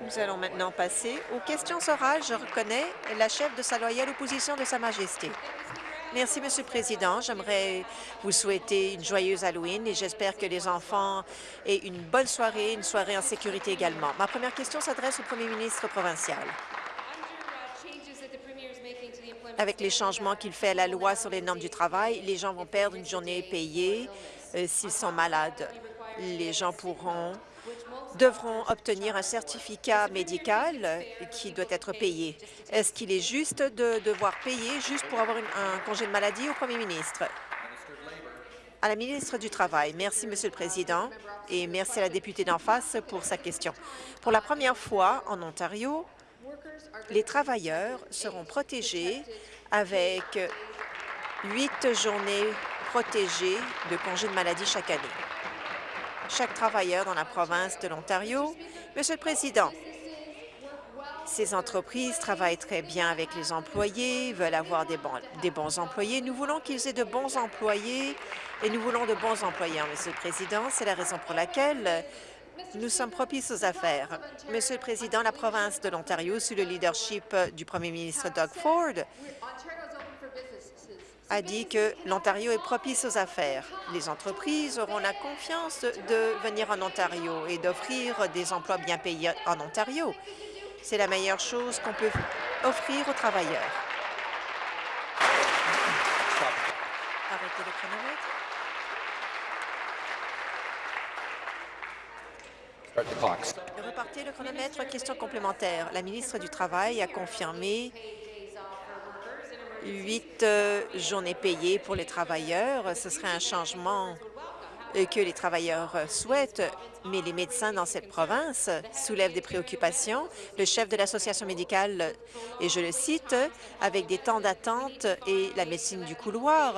Nous allons maintenant passer aux questions orales. Je reconnais la chef de sa loyale opposition de Sa Majesté. Merci, Monsieur le Président. J'aimerais vous souhaiter une joyeuse Halloween et j'espère que les enfants aient une bonne soirée, une soirée en sécurité également. Ma première question s'adresse au Premier ministre provincial. Avec les changements qu'il fait à la loi sur les normes du travail, les gens vont perdre une journée payée euh, s'ils sont malades. Les gens pourront devront obtenir un certificat médical qui doit être payé. Est-ce qu'il est juste de devoir payer juste pour avoir un congé de maladie au premier ministre? À la ministre du Travail. Merci, Monsieur le Président, et merci à la députée d'en face pour sa question. Pour la première fois en Ontario, les travailleurs seront protégés avec huit journées protégées de congés de maladie chaque année chaque travailleur dans la province de l'Ontario. Monsieur le Président, ces entreprises travaillent très bien avec les employés, veulent avoir des bons, employés. Nous voulons qu'ils aient de bons employés et nous voulons de bons employeurs, Monsieur le Président. C'est la raison pour laquelle nous sommes propices aux affaires. Monsieur le Président, la province de l'Ontario, sous le leadership du premier ministre Doug Ford, a dit que l'Ontario est propice aux affaires. Les entreprises auront la confiance de venir en Ontario et d'offrir des emplois bien payés en Ontario. C'est la meilleure chose qu'on peut offrir aux travailleurs. Arrêtez le chronomètre. Repartez le chronomètre. Question complémentaire. La ministre du Travail a confirmé huit euh, journées payées pour les travailleurs. Ce serait un changement euh, que les travailleurs euh, souhaitent, mais les médecins dans cette province soulèvent des préoccupations. Le chef de l'association médicale, et je le cite, avec des temps d'attente et la médecine du couloir,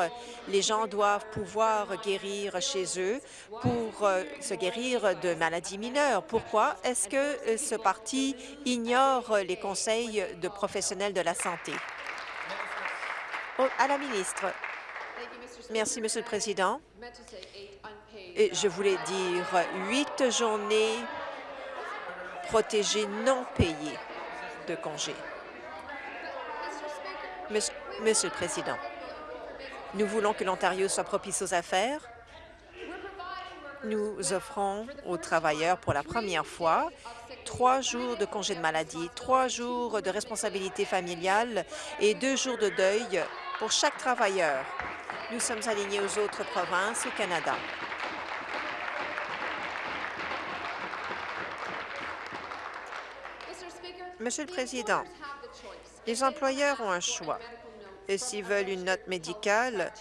les gens doivent pouvoir guérir chez eux pour se guérir de maladies mineures. Pourquoi est-ce que ce parti ignore les conseils de professionnels de la santé? À la ministre. Merci, Monsieur le Président. Et je voulais dire huit journées protégées non payées de congés. Monsieur, Monsieur le Président, nous voulons que l'Ontario soit propice aux affaires. Nous offrons aux travailleurs pour la première fois trois jours de congé de maladie, trois jours de responsabilité familiale et deux jours de deuil pour chaque travailleur. Nous sommes alignés aux autres provinces au Canada. Monsieur le Président, les employeurs ont un choix. S'ils veulent une note médicale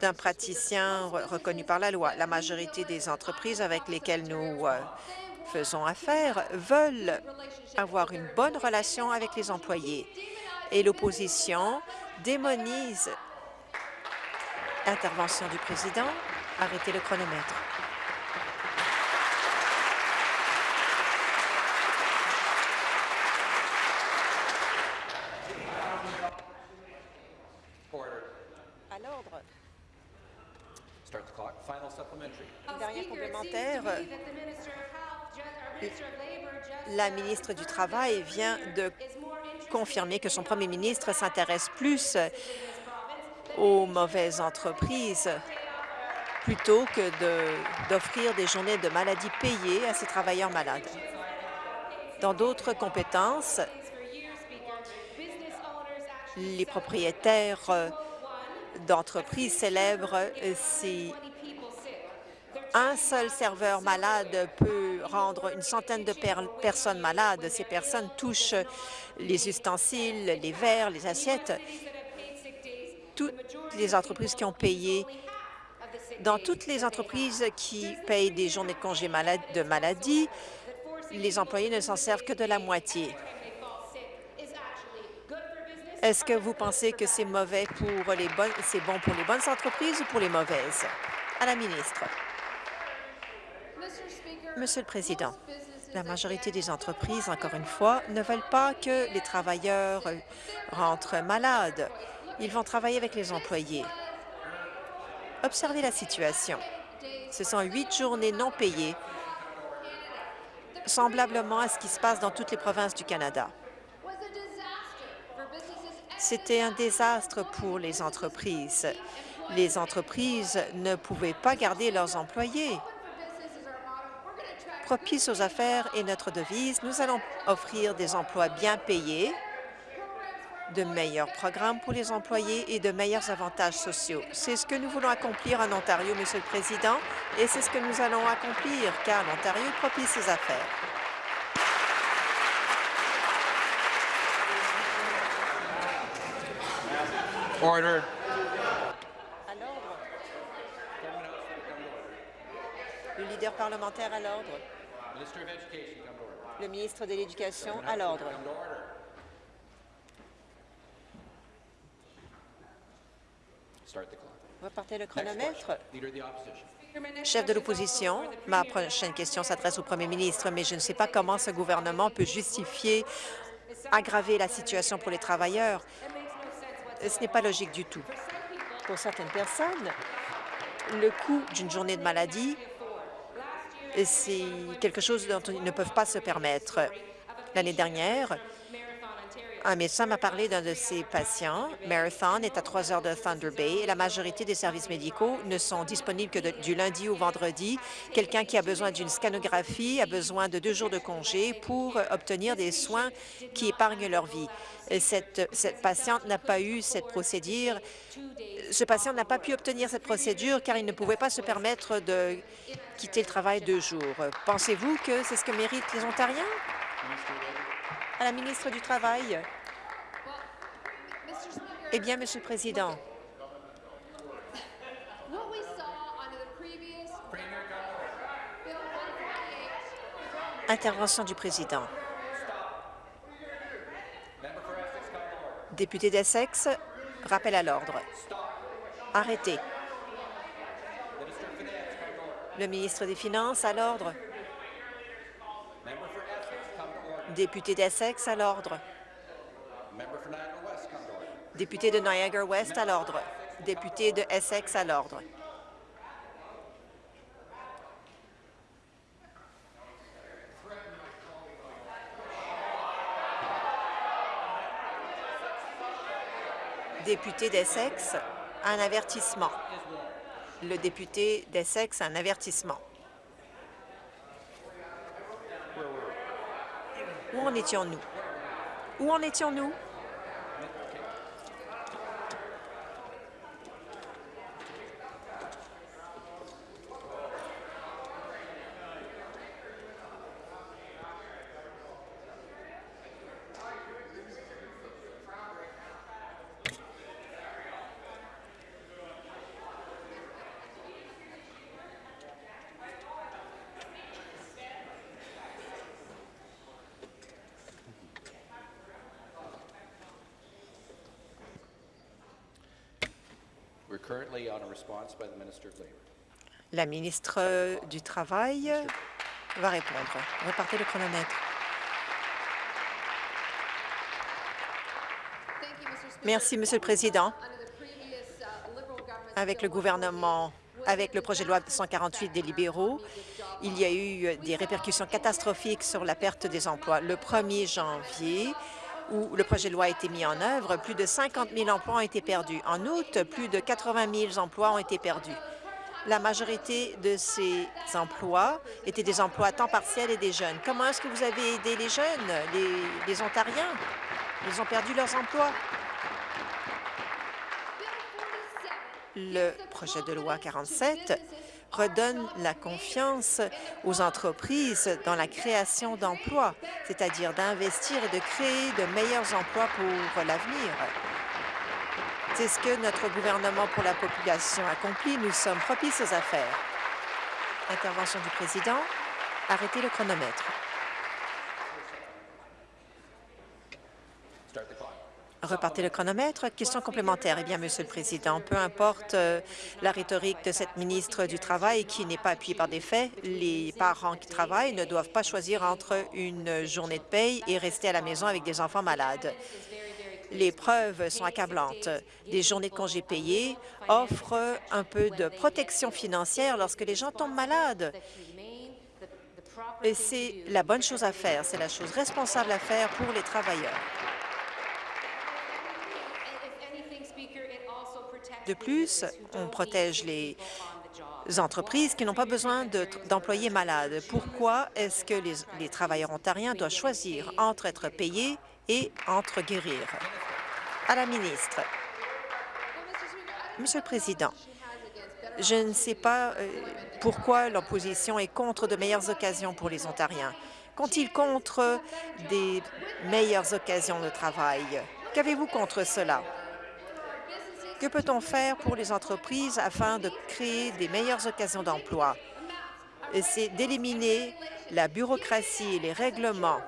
d'un praticien reconnu par la loi, la majorité des entreprises avec lesquelles nous euh, faisons affaire veulent avoir une bonne relation avec les employés. Et l'opposition démonise intervention du président. Arrêtez le chronomètre. À l'ordre. Dernier complémentaire. La ministre du Travail vient de confirmer que son premier ministre s'intéresse plus aux mauvaises entreprises plutôt que d'offrir des journées de maladie payées à ces travailleurs malades. Dans d'autres compétences, les propriétaires d'entreprises célèbrent ces un seul serveur malade peut rendre une centaine de personnes malades. Ces personnes touchent les ustensiles, les verres, les assiettes. Toutes les entreprises qui ont payé, dans toutes les entreprises qui payent des journées de congé de maladie, les employés ne s'en servent que de la moitié. Est-ce que vous pensez que c'est mauvais pour les bonnes, c'est bon pour les bonnes entreprises ou pour les mauvaises? À la ministre. Monsieur le Président, la majorité des entreprises, encore une fois, ne veulent pas que les travailleurs rentrent malades. Ils vont travailler avec les employés. Observez la situation. Ce sont huit journées non payées semblablement à ce qui se passe dans toutes les provinces du Canada. C'était un désastre pour les entreprises. Les entreprises ne pouvaient pas garder leurs employés. Propice aux affaires est notre devise. Nous allons offrir des emplois bien payés, de meilleurs programmes pour les employés et de meilleurs avantages sociaux. C'est ce que nous voulons accomplir en Ontario, Monsieur le Président, et c'est ce que nous allons accomplir, car l'Ontario est propice aux affaires. Order. Le leader parlementaire à l'ordre. Le ministre de l'Éducation à l'ordre. Repartez le chronomètre. Chef de l'opposition, ma prochaine question s'adresse au premier ministre, mais je ne sais pas comment ce gouvernement peut justifier aggraver la situation pour les travailleurs. Ce n'est pas logique du tout. Pour certaines personnes, le coût d'une journée de maladie, c'est quelque chose dont ils ne peuvent pas se permettre. L'année dernière, un médecin m'a parlé d'un de ses patients. Marathon est à 3 heures de Thunder Bay et la majorité des services médicaux ne sont disponibles que du lundi au vendredi. Quelqu'un qui a besoin d'une scanographie a besoin de deux jours de congé pour obtenir des soins qui épargnent leur vie. Et Cette, cette patiente n'a pas eu cette procédure. Ce patient n'a pas pu obtenir cette procédure car il ne pouvait pas se permettre de quitter le travail deux jours. Pensez-vous que c'est ce que méritent les Ontariens? À la ministre du Travail. Eh bien, Monsieur le Président, What we saw under the previous Bill 148 intervention du Président. Député d'Essex, rappel à l'ordre. Arrêtez. Le ministre des Finances à l'ordre. Député d'Essex à l'ordre. Député de Niagara West à l'ordre. Député de Essex à l'ordre. Député d'Essex, un avertissement. Le député d'Essex, un avertissement. Où en étions-nous? Où en étions-nous? La ministre du Travail va répondre. Repartez le chronomètre. Merci, Monsieur le Président. Avec le gouvernement, avec le projet de loi 148 des libéraux, il y a eu des répercussions catastrophiques sur la perte des emplois. Le 1er janvier, où le projet de loi a été mis en œuvre, plus de 50 000 emplois ont été perdus. En août, plus de 80 000 emplois ont été perdus. La majorité de ces emplois étaient des emplois à temps partiel et des jeunes. Comment est-ce que vous avez aidé les jeunes, les, les Ontariens? Ils ont perdu leurs emplois. Le projet de loi 47 redonne la confiance aux entreprises dans la création d'emplois, c'est-à-dire d'investir et de créer de meilleurs emplois pour l'avenir. C'est ce que notre gouvernement pour la population accomplit. Nous sommes propices aux affaires. Intervention du président. Arrêtez le chronomètre. Repartez le chronomètre. Question complémentaire. Eh bien, Monsieur le Président, peu importe euh, la rhétorique de cette ministre du Travail qui n'est pas appuyée par des faits, les parents qui travaillent ne doivent pas choisir entre une journée de paye et rester à la maison avec des enfants malades. Les preuves sont accablantes. Des journées de congés payés offrent un peu de protection financière lorsque les gens tombent malades. Et c'est la bonne chose à faire, c'est la chose responsable à faire pour les travailleurs. De plus, on protège les entreprises qui n'ont pas besoin de- d'employés malades. Pourquoi est-ce que les, les travailleurs ontariens doivent choisir entre être payés et entre guérir? À la ministre. Monsieur le Président, je ne sais pas euh, pourquoi l'opposition est contre de meilleures occasions pour les Ontariens. Qu'ont-ils contre des meilleures occasions de travail? Qu'avez-vous contre cela? Que peut-on faire pour les entreprises afin de créer des meilleures occasions d'emploi? C'est d'éliminer la bureaucratie et les règlements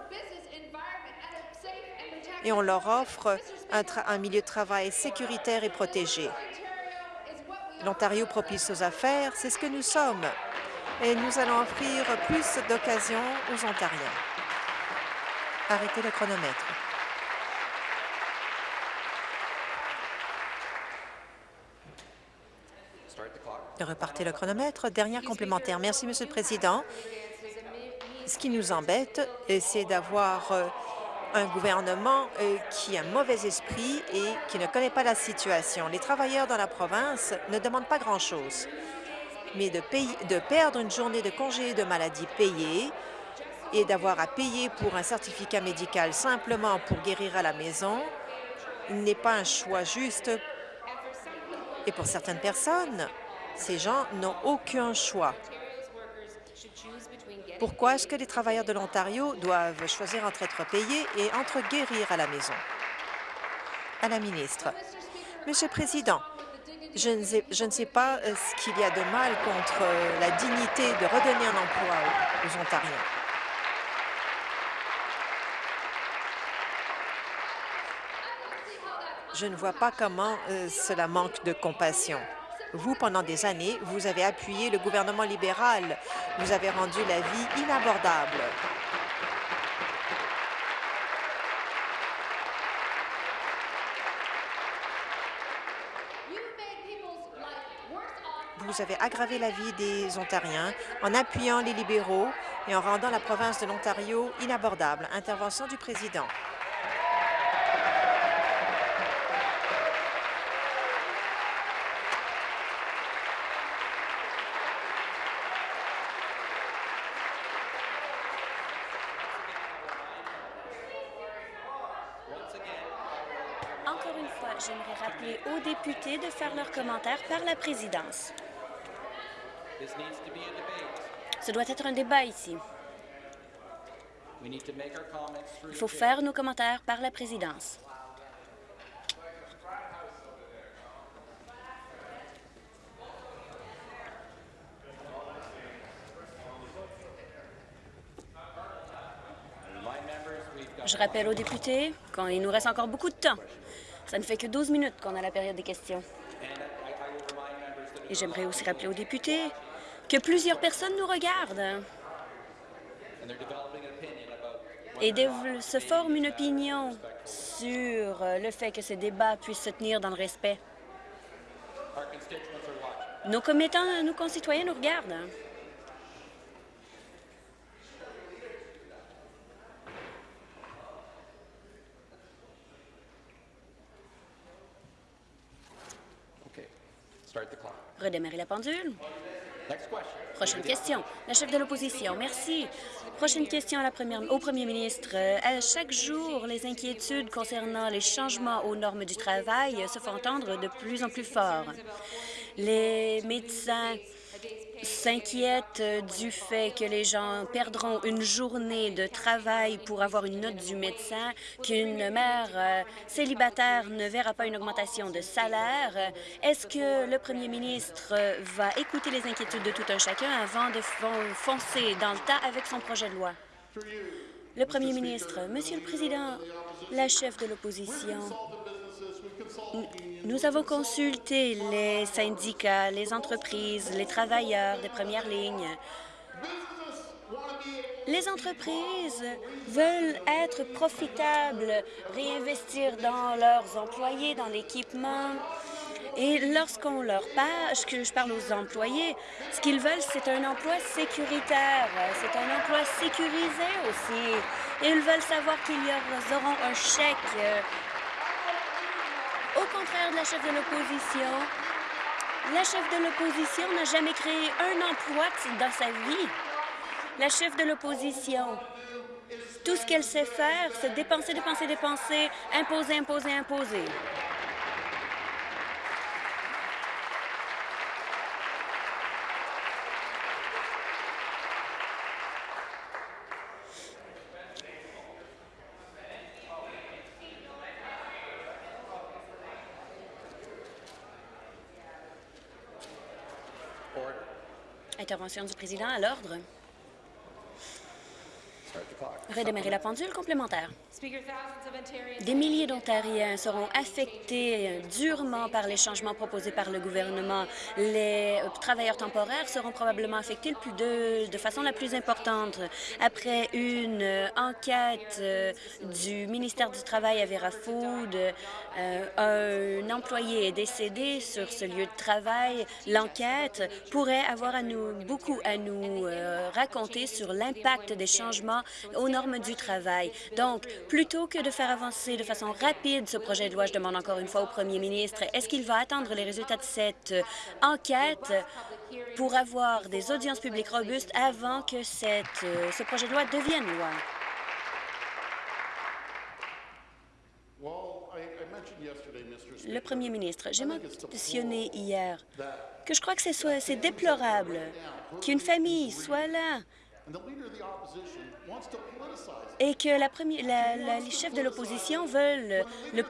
et on leur offre un, un milieu de travail sécuritaire et protégé. L'Ontario propice aux affaires, c'est ce que nous sommes. Et nous allons offrir plus d'occasions aux Ontariens. Arrêtez le chronomètre. Repartez le chronomètre. Dernière complémentaire. Merci, Monsieur le Président. Ce qui nous embête, euh, c'est d'avoir euh, un gouvernement euh, qui a mauvais esprit et qui ne connaît pas la situation. Les travailleurs dans la province ne demandent pas grand-chose, mais de, de perdre une journée de congé de maladie payée et d'avoir à payer pour un certificat médical simplement pour guérir à la maison n'est pas un choix juste. Et pour certaines personnes, ces gens n'ont aucun choix. Pourquoi est-ce que les travailleurs de l'Ontario doivent choisir entre être payés et entre guérir à la maison? À la ministre. Monsieur le Président, je ne sais, pas euh, ce qu'il y a de mal contre euh, la dignité de redonner un emploi aux, aux Ontariens. Je ne vois pas comment euh, cela manque de compassion. Vous, pendant des années, vous avez appuyé le gouvernement libéral. Vous avez rendu la vie inabordable. Vous avez aggravé la vie des Ontariens en appuyant les libéraux et en rendant la province de l'Ontario inabordable. Intervention du président. Encore une fois, j'aimerais rappeler aux députés de faire leurs commentaires par la présidence. Ce doit être un débat ici. Il faut faire nos commentaires par la présidence. Je rappelle aux députés qu'il nous reste encore beaucoup de temps. Ça ne fait que 12 minutes qu'on a la période des questions. Et j'aimerais aussi rappeler aux députés que plusieurs personnes nous regardent et se forment une opinion sur le fait que ces débats puissent se tenir dans le respect. Nos nos concitoyens nous regardent. Redémarrer la pendule. Prochaine question. La chef de l'opposition, merci. Prochaine question à la première, au premier ministre. Euh, À chaque jour, les inquiétudes concernant les changements aux normes du travail se font entendre de plus en plus fort. Les médecins s'inquiètent du fait que les gens perdront une journée de travail pour avoir une note du médecin, qu'une mère euh, célibataire ne verra pas une augmentation de salaire. Est-ce que le premier ministre euh, va écouter les inquiétudes de tout un chacun avant de fon- foncer dans le tas avec son projet de loi? Le premier ministre, Monsieur le Président, la chef de l'opposition, nous avons consulté les syndicats, les entreprises, les travailleurs des premières lignes. Les entreprises veulent être profitables, réinvestir dans leurs employés, dans l'équipement Et lorsqu'on leur parle, je parle aux employés, ce qu'ils veulent, c'est un emploi sécuritaire, c'est un emploi sécurisé aussi. Ils veulent savoir qu'ils auront un chèque. Au contraire de la chef de l'opposition, la chef de l'opposition n'a jamais créé un emploi dans sa vie. La chef de l'opposition, tout ce qu'elle sait faire, c'est dépenser, dépenser, dépenser, imposer, imposer, imposer. Intervention du président à l'ordre. Redémarrer la pendule complémentaire. Des milliers d'Ontariens seront affectés durement par les changements proposés par le gouvernement. Les travailleurs temporaires seront probablement affectés le plus de, de façon la plus importante. Après une enquête euh, du ministère du Travail à Vera Food, euh, un employé est décédé sur ce lieu de travail. L'enquête pourrait avoir à nous, beaucoup à nous euh, raconter sur l'impact des changements aux normes du travail. Donc, plutôt que de faire avancer de façon rapide ce projet de loi, je demande encore une fois au premier ministre, est-ce qu'il va attendre les résultats de cette euh, enquête pour avoir des audiences publiques robustes avant que euh, ce projet de loi devienne loi? Le premier ministre, j'ai mentionné hier que je crois que c'est déplorable qu'une famille soit là et que la première, la, les chefs de l'opposition veulent le,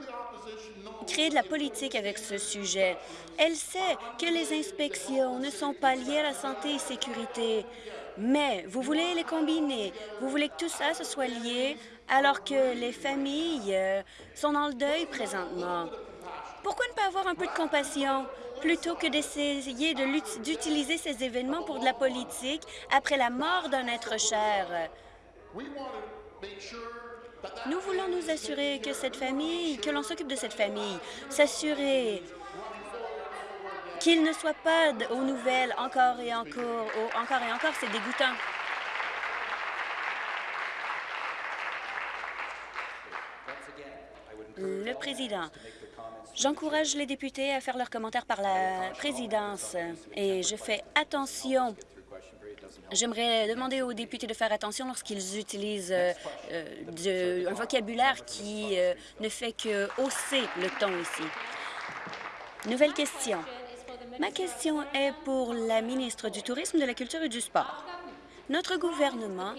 créer de la politique avec ce sujet. Elle sait que les inspections ne sont pas liées à la santé et sécurité, mais vous voulez les combiner. Vous voulez que tout ça se soit lié alors que les familles euh, sont dans le deuil présentement. Pourquoi ne pas avoir un peu de compassion? Plutôt que d'essayer d'utiliser ces événements pour de la politique après la mort d'un être cher? Nous voulons nous assurer que cette famille, que l'on s'occupe de cette famille, s'assurer qu'il ne soit pas aux nouvelles encore et encore, encore et encore, c'est dégoûtant. Le président. J'encourage les députés à faire leurs commentaires par la présidence et je fais attention J'aimerais demander aux députés de faire attention lorsqu'ils utilisent euh, euh, un vocabulaire qui euh, ne fait que hausser le ton ici. Nouvelle question. Ma question est pour la ministre du Tourisme, de la Culture et du Sport. Notre gouvernement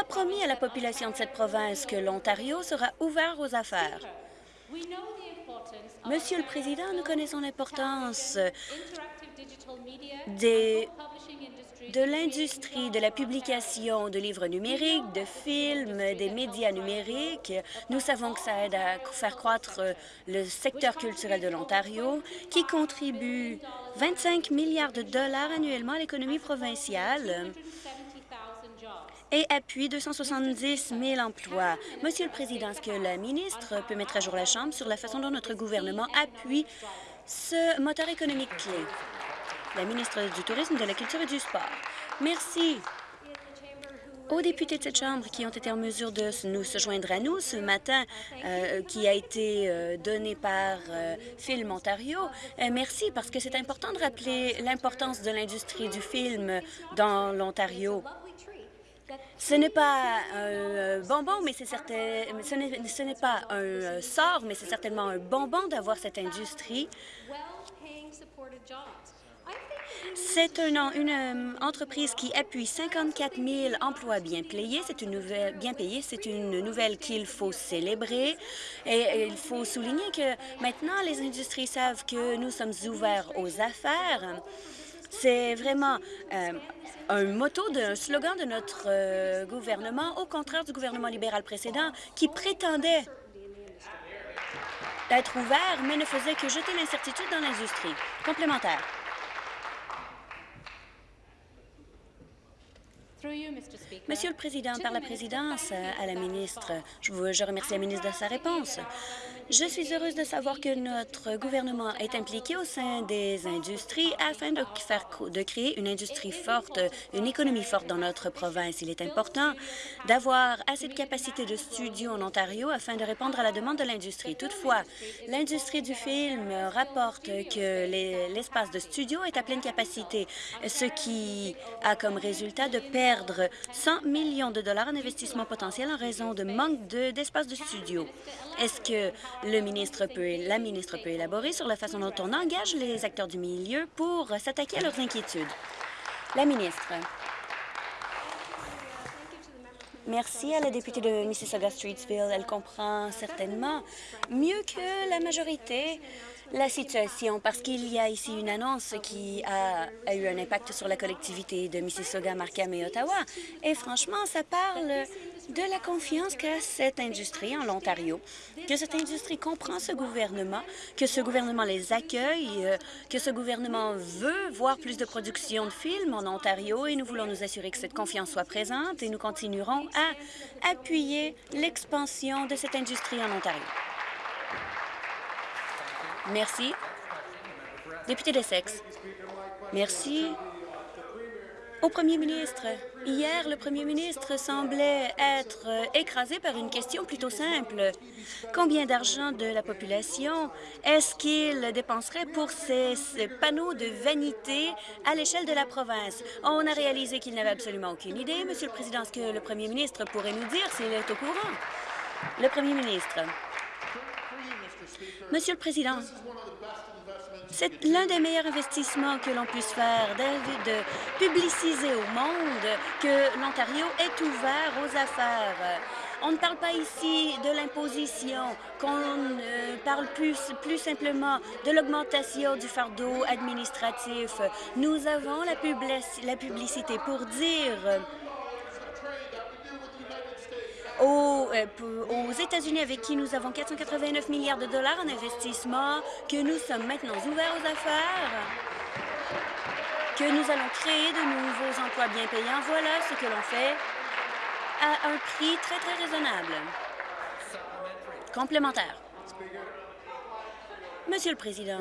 a promis à la population de cette province que l'Ontario sera ouvert aux affaires. Monsieur le Président, nous connaissons l'importance de l'industrie de la publication de livres numériques, de films, des médias numériques. Nous savons que ça aide à faire croître le secteur culturel de l'Ontario, qui contribue 25 milliards de dollars annuellement à l'économie provinciale et appuie 270 000 emplois. Monsieur le Président, est-ce que la ministre peut mettre à jour la Chambre sur la façon dont notre gouvernement appuie ce moteur économique clé? la ministre du Tourisme, de la Culture et du Sport. Merci aux députés de cette Chambre qui ont été en mesure de nous se joindre à nous ce matin, euh, qui a été euh, donné par euh, Film Ontario. merci, parce que c'est important de rappeler l'importance de l'industrie du film dans l'Ontario. Ce n'est pas un bonbon, mais c'est certain, ce n'est pas un sort, mais c'est certainement un bonbon d'avoir cette industrie c'est une, euh, entreprise qui appuie 54 000 emplois bien payés. C'est une nouvelle, bien payée. C'est une nouvelle qu'il faut célébrer. Et, il faut souligner que maintenant, les industries savent que nous sommes ouverts aux affaires. C'est vraiment euh, un motto, un slogan de notre euh, gouvernement, au contraire du gouvernement libéral précédent, qui prétendait être ouvert, mais ne faisait que jeter l'incertitude dans l'industrie. Complémentaire. Monsieur le Président, par la présidence à la ministre, je, vous, je remercie la ministre de sa réponse. Je suis heureuse de savoir que notre gouvernement est impliqué au sein des industries afin de, faire, de créer une industrie forte, une économie forte dans notre province. Il est important d'avoir assez de capacité de studio en Ontario afin de répondre à la demande de l'industrie. Toutefois, l'industrie du film rapporte que l'espace de studio est à pleine capacité, ce qui a comme résultat de perdre 100 millions de dollars en investissement potentiel en raison de manque d'espace de, de studio. Est-ce que le ministre peut, la ministre peut élaborer sur la façon dont on engage les acteurs du milieu pour s'attaquer à leurs inquiétudes. La ministre. Merci à la députée de Mississauga-Streetsville. Elle comprend certainement mieux que la majorité la situation parce qu'il y a ici une annonce qui a, eu un impact sur la collectivité de Mississauga, Markham et Ottawa. Et franchement, ça parle de la confiance qu'a cette industrie en Ontario, que cette industrie comprend ce gouvernement, que ce gouvernement les accueille, euh, que ce gouvernement veut voir plus de production de films en Ontario et nous voulons nous assurer que cette confiance soit présente et nous continuerons à appuyer l'expansion de cette industrie en Ontario. Merci. Député d'Essex. Merci. Au premier ministre, hier, le premier ministre semblait être écrasé par une question plutôt simple. Combien d'argent de la population est-ce qu'il dépenserait pour ces, panneaux de vanité à l'échelle de la province? On a réalisé qu'il n'avait absolument aucune idée. Monsieur le Président, ce que le premier ministre pourrait nous dire s'il est au courant? Le premier ministre. Monsieur le Président, c'est l'un des meilleurs investissements que l'on puisse faire, de, publiciser au monde que l'Ontario est ouvert aux affaires. On ne parle pas ici de l'imposition, qu'on euh, parle plus, plus simplement de l'augmentation du fardeau administratif. Nous avons la publicité pour dire aux, euh, aux États-Unis avec qui nous avons 489 milliards de dollars en investissement, que nous sommes maintenant ouverts aux affaires, que nous allons créer de nouveaux emplois bien payants. Voilà ce que l'on fait à un prix très, très raisonnable. Complémentaire. Monsieur le Président,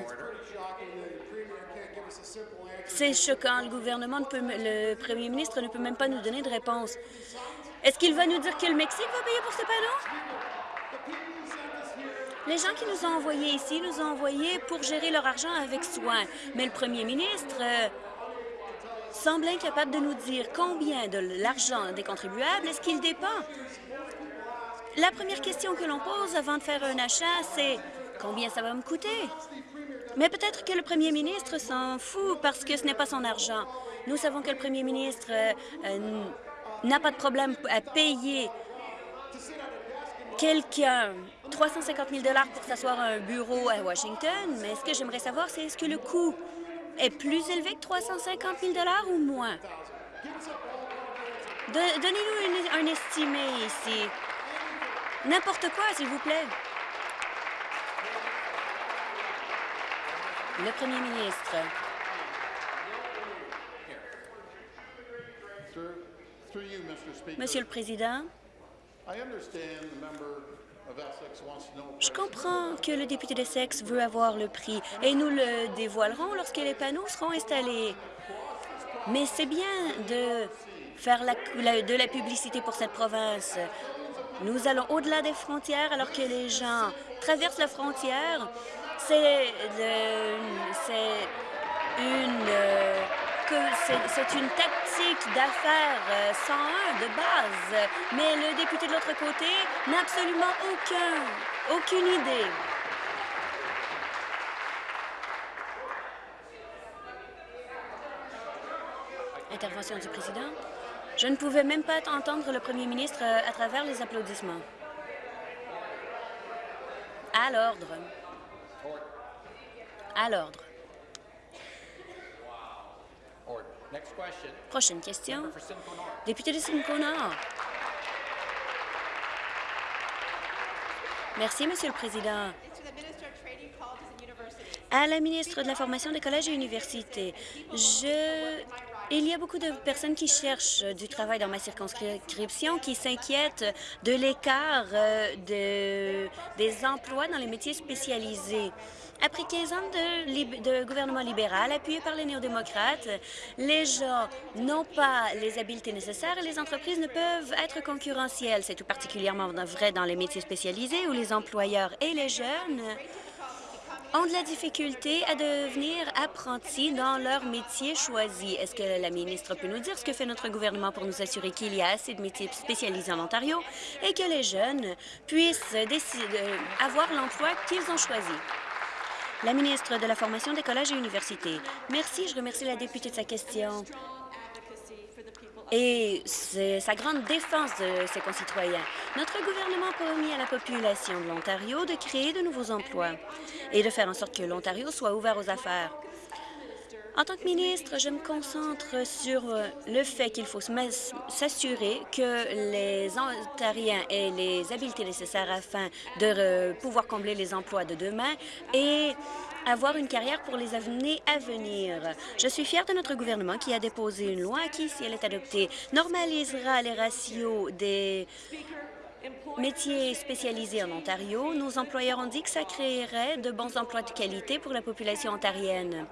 c'est choquant. Le gouvernement, ne peut, le premier ministre ne peut même pas nous donner de réponse. Est-ce qu'il va nous dire que le Mexique va payer pour ces panneaux? Les gens qui nous ont envoyés ici nous ont envoyés pour gérer leur argent avec soin. Mais le premier ministre euh, semble incapable de nous dire combien de l'argent des contribuables est-ce qu'il dépend. La première question que l'on pose avant de faire un achat, c'est combien ça va me coûter? Mais peut-être que le premier ministre s'en fout parce que ce n'est pas son argent. Nous savons que le premier ministre euh, euh, n'a pas de problème à payer quelqu'un 350 000 pour s'asseoir à un bureau à Washington, mais ce que j'aimerais savoir, c'est est-ce que le coût est plus élevé que 350 000 ou moins? Donnez-nous un estimé ici. N'importe quoi, s'il vous plaît. Le premier ministre. Monsieur le Président, je comprends que le député d'Essex veut avoir le prix et nous le dévoilerons lorsque les panneaux seront installés. Mais c'est bien de faire la, la, de la publicité pour cette province. Nous allons au-delà des frontières alors que les gens traversent la frontière. C'est une... C'est une tactique d'affaires 101 euh, de base, mais le député de l'autre côté n'a absolument aucun, aucune idée. Intervention du président. Je ne pouvais même pas entendre le premier ministre euh, à travers les applaudissements. À l'ordre. À l'ordre. Prochaine question. Député de Simcoe Nord. Merci, Monsieur le Président. À la ministre de la Formation des collèges et universités, je Il y a beaucoup de personnes qui cherchent euh, du travail dans ma circonscription qui s'inquiètent de l'écart euh, de, des emplois dans les métiers spécialisés. Après 15 ans de, de gouvernement libéral appuyé par les néo-démocrates, les gens n'ont pas les habiletés nécessaires et les entreprises ne peuvent être concurrentielles. C'est tout particulièrement vrai dans les métiers spécialisés où les employeurs et les jeunes ont de la difficulté à devenir apprentis dans leur métier choisi. Est-ce que la ministre peut nous dire ce que fait notre gouvernement pour nous assurer qu'il y a assez de métiers spécialisés en Ontario et que les jeunes puissent décider, avoir l'emploi qu'ils ont choisi? La ministre de la Formation des collèges et universités. Merci, je remercie la députée de sa question et sa grande défense de ses concitoyens. Notre gouvernement a promis à la population de l'Ontario de créer de nouveaux emplois et de faire en sorte que l'Ontario soit ouvert aux affaires. En tant que ministre, je me concentre sur euh, le fait qu'il faut s'assurer que les Ontariens aient les habiletés nécessaires afin de pouvoir combler les emplois de demain et avoir une carrière pour les années à venir. Je suis fière de notre gouvernement qui a déposé une loi qui, si elle est adoptée, normalisera les ratios des métiers spécialisés en Ontario. Nos employeurs ont dit que ça créerait de bons emplois de qualité pour la population ontarienne.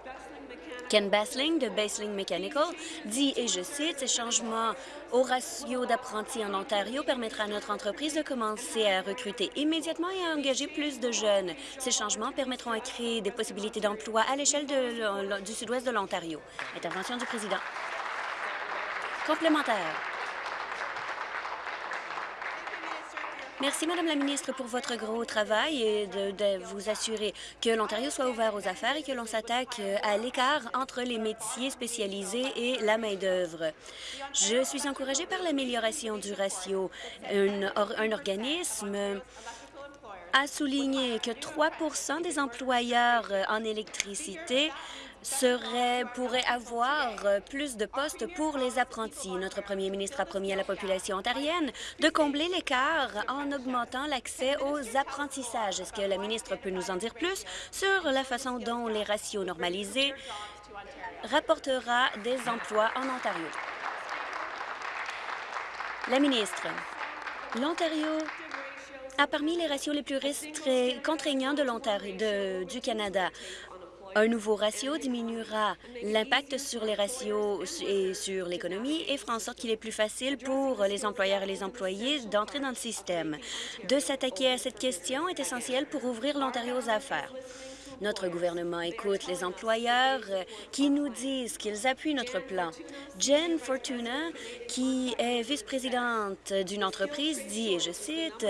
Ken Basling de Basling Mechanical dit, et je cite, « Ces changements au ratio d'apprentis en Ontario permettra à notre entreprise de commencer à recruter immédiatement et à engager plus de jeunes. Ces changements permettront à créer des possibilités d'emploi à l'échelle du sud-ouest de l'Ontario. » Intervention du président. Complémentaire. Merci, Madame la ministre, pour votre gros travail et de, vous assurer que l'Ontario soit ouvert aux affaires et que l'on s'attaque euh, à l'écart entre les métiers spécialisés et la main-d'œuvre. Je suis encouragée par l'amélioration du ratio. Un organisme a souligné que 3% des employeurs euh, en électricité seraient, pourraient avoir euh, plus de postes pour les apprentis. Notre premier ministre a promis à la population ontarienne de combler l'écart en augmentant l'accès aux apprentissages. Est-ce que la ministre peut nous en dire plus sur la façon dont les ratios normalisés rapportera des emplois en Ontario? La ministre, l'Ontario a parmi les ratios les plus contraignants de- du Canada. Un nouveau ratio diminuera l'impact sur les ratios et sur l'économie et fera en sorte qu'il est plus facile pour les employeurs et les employés d'entrer dans le système. De s'attaquer à cette question est essentiel pour ouvrir l'Ontario aux affaires. Notre gouvernement écoute les employeurs qui nous disent qu'ils appuient notre plan. Jen Fortuna, qui est vice-présidente d'une entreprise, dit, et je cite,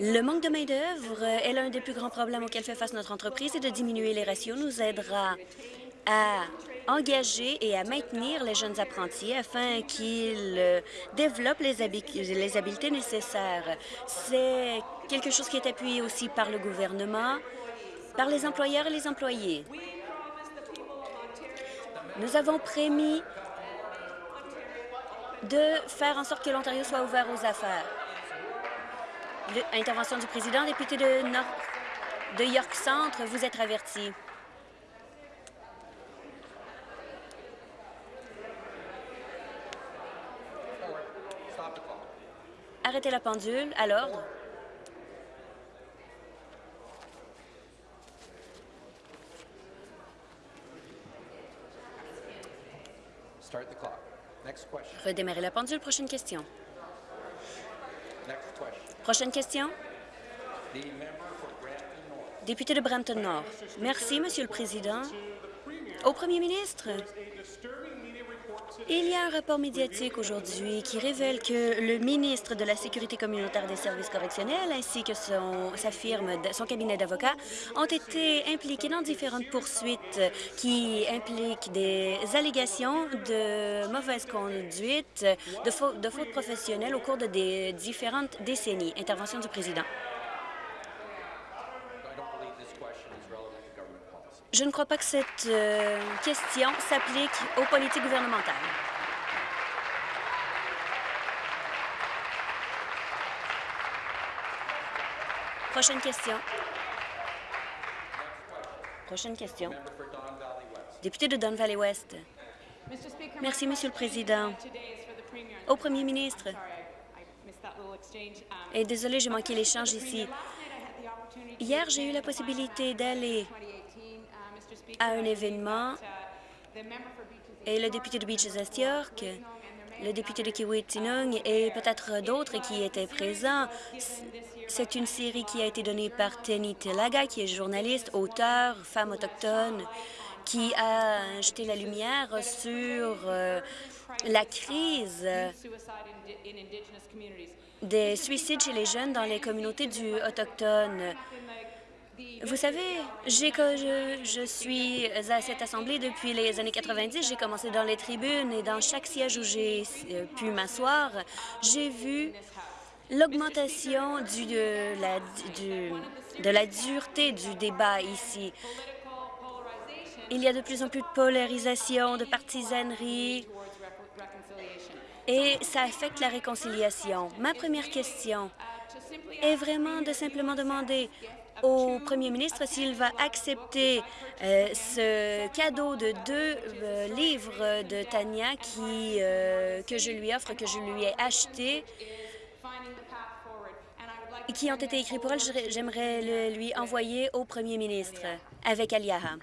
le manque de main-d'œuvre est l'un des plus grands problèmes auxquels fait face notre entreprise et de diminuer les ratios nous aidera à engager et à maintenir les jeunes apprentis afin qu'ils euh, développent les, les habiletés nécessaires. C'est quelque chose qui est appuyé aussi par le gouvernement, par les employeurs et les employés. Nous avons prémis de faire en sorte que l'Ontario soit ouvert aux affaires. Intervention du président, député de, Nord, de York Centre, vous êtes averti. Arrêtez la pendule. À l'ordre. Redémarrer la pendule. Prochaine question. Next question. Prochaine question? Député de Brampton Nord. Merci, Monsieur le Président. Au Premier ministre, il y a un rapport médiatique aujourd'hui qui révèle que le ministre de la Sécurité communautaire des services correctionnels ainsi que son, sa firme, son cabinet d'avocats ont été impliqués dans différentes poursuites qui impliquent des allégations de mauvaise conduite, de, fautes de fautes au cours de des différentes décennies. Intervention du président. Je ne crois pas que cette euh, question s'applique aux politiques gouvernementales. Prochaine question. Prochaine question. Député de Don Valley West. Merci, Monsieur le Président. Au Premier ministre, et désolé, j'ai manqué l'échange ici. Hier, j'ai eu la possibilité d'aller à un événement et le député de Beaches East York, le député de Kiwetinong et peut-être d'autres qui étaient présents. C'est une série qui a été donnée par Tenny Telaga, qui est journaliste, auteur, femme autochtone, qui a jeté la lumière sur euh, la crise des suicides chez les jeunes dans les communautés du autochtones. Vous savez, je, je suis à cette assemblée depuis les années 90. J'ai commencé dans les tribunes et dans chaque siège où j'ai euh, pu m'asseoir, j'ai vu l'augmentation de, la, de la dureté du débat ici. Il y a de plus en plus de polarisation, de partisanerie, et ça affecte la réconciliation. Ma première question est vraiment de simplement demander au premier ministre s'il va accepter euh, ce cadeau de deux euh, livres de Tania qui, euh, que je lui offre, que je lui ai acheté et qui ont été écrits pour elle. J'aimerais le lui envoyer au premier ministre avec Aliaha.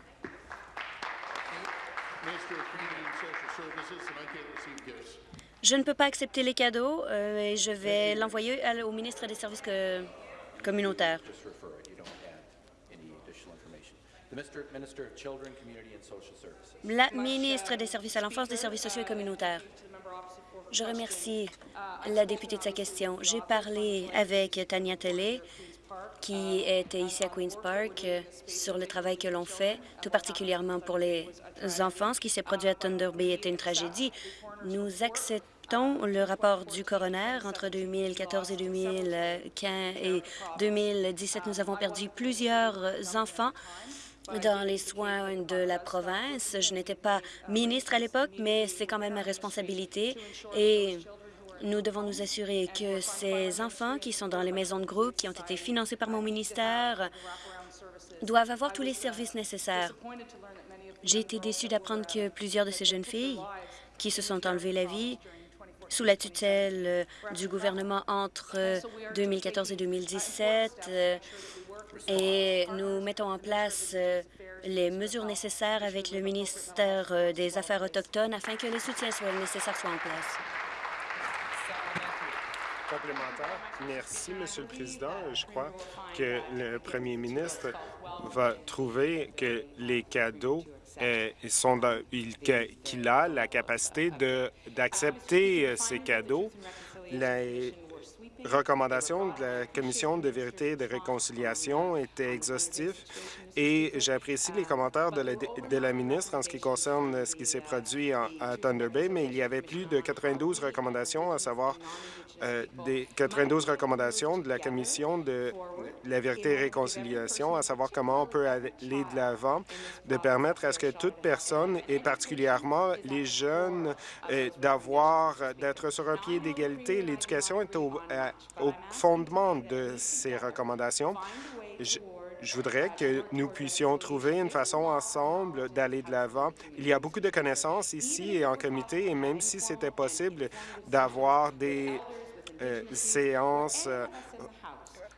Je ne peux pas accepter les cadeaux et je vais l'envoyer au ministre des Services communautaires. La ministre des Services à l'enfance, des services sociaux et communautaires. Je remercie la députée de sa question. J'ai parlé avec Tania Tellé, qui était ici à Queen's Park, sur le travail que l'on fait, tout particulièrement pour les enfants. Ce qui s'est produit à Thunder Bay était une tragédie. Nous acceptons le rapport du coroner entre 2014 et 2015 et 2017. Nous avons perdu plusieurs enfants dans les soins de la province. Je n'étais pas ministre à l'époque, mais c'est quand même ma responsabilité et nous devons nous assurer que ces enfants qui sont dans les maisons de groupe, qui ont été financés par mon ministère, doivent avoir tous les services nécessaires. J'ai été déçue d'apprendre que plusieurs de ces jeunes filles qui se sont enlevées la vie sous la tutelle du gouvernement entre euh, 2014 et 2017 euh, et nous mettons en place euh, les mesures nécessaires avec le ministère euh, des Affaires autochtones afin que les soutiens soient nécessaires soient en place. Complémentaire. Merci, Monsieur le Président. Je crois que le premier ministre va trouver que les cadeaux euh, sont qu'il a la capacité d'accepter euh, ces cadeaux. Recommandations de la Commission de vérité et de réconciliation étaient exhaustives et j'apprécie les commentaires de la, de la ministre en ce qui concerne ce qui s'est produit en- à Thunder Bay, mais il y avait plus de 92 recommandations, à savoir euh, des 92 recommandations de la Commission de la vérité et réconciliation, à savoir comment on peut aller de l'avant, de permettre à ce que toute personne, et particulièrement les jeunes, euh, d'avoir, d'être sur un pied d'égalité. L'éducation est au, fondement de ces recommandations. Je voudrais que nous puissions trouver une façon ensemble d'aller de l'avant. Il y a beaucoup de connaissances ici et en comité, et même si c'était possible d'avoir des euh, séances euh,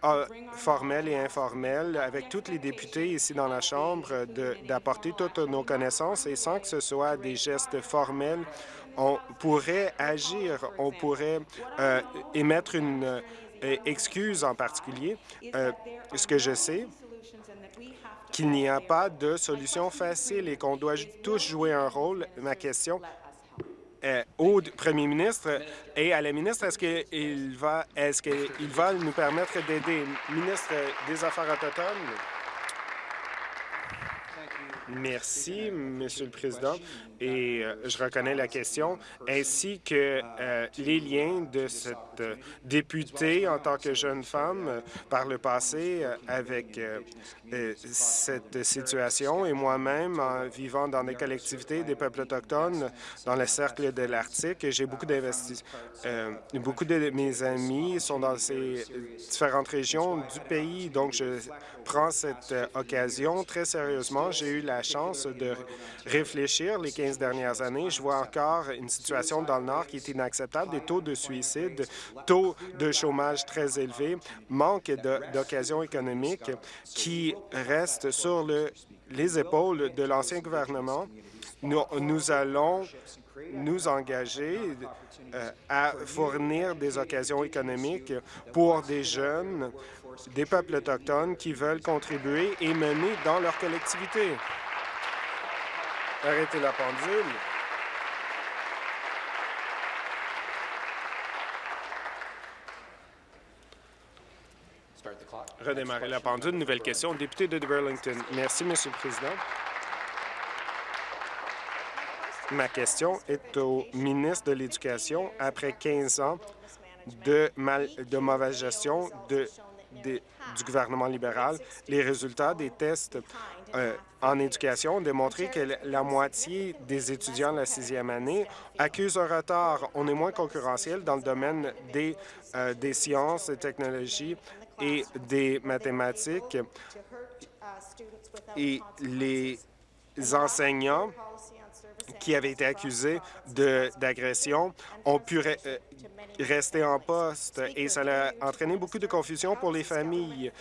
euh, formelles et informelles avec tous les députés ici dans la Chambre d'apporter toutes nos connaissances et sans que ce soit des gestes formels, on pourrait agir, on pourrait euh, émettre une euh, excuse en particulier. Ce que je sais, qu'il n'y a pas de solution facile et qu'on doit tous jouer un rôle? Ma question euh, au premier ministre et à la ministre, est-ce qu'il va, est-ce qu'il va nous permettre d'aider? Ministre des Affaires autochtones? Merci, Monsieur le Président, et euh, je reconnais la question, ainsi que euh, les liens de cette euh, députée en tant que jeune femme par le passé avec cette situation et moi-même en vivant dans des collectivités des peuples autochtones dans le cercle de l'Arctique. J'ai beaucoup d'investis. euh, beaucoup de mes amis sont dans ces différentes régions du pays, donc je prends cette occasion très sérieusement. J'ai eu la chance de réfléchir les 15 dernières années, je vois encore une situation dans le Nord qui est inacceptable, des taux de suicide, taux de chômage très élevés, manque d'occasions économiques qui restent sur le, les épaules de l'ancien gouvernement. Nous, nous allons nous engager euh, à fournir des occasions économiques pour des jeunes, des peuples autochtones qui veulent contribuer et mener dans leur collectivité. Arrêtez la pendule. Redémarrer la pendule. Nouvelle question. Député de Burlington. Merci, Monsieur le Président. Ma question est au ministre de l'Éducation. Après 15 ans de, mal, de mauvaise gestion de, de- du gouvernement libéral, les résultats des tests euh, en éducation ont démontré que la- moitié des étudiants de la sixième année accusent un retard. On est moins concurrentiel dans le domaine des, euh, sciences, des technologies et des mathématiques. Et les enseignants qui avaient été accusés d'agression ont pu euh, rester en poste et ça a entraîné beaucoup de confusion pour les familles.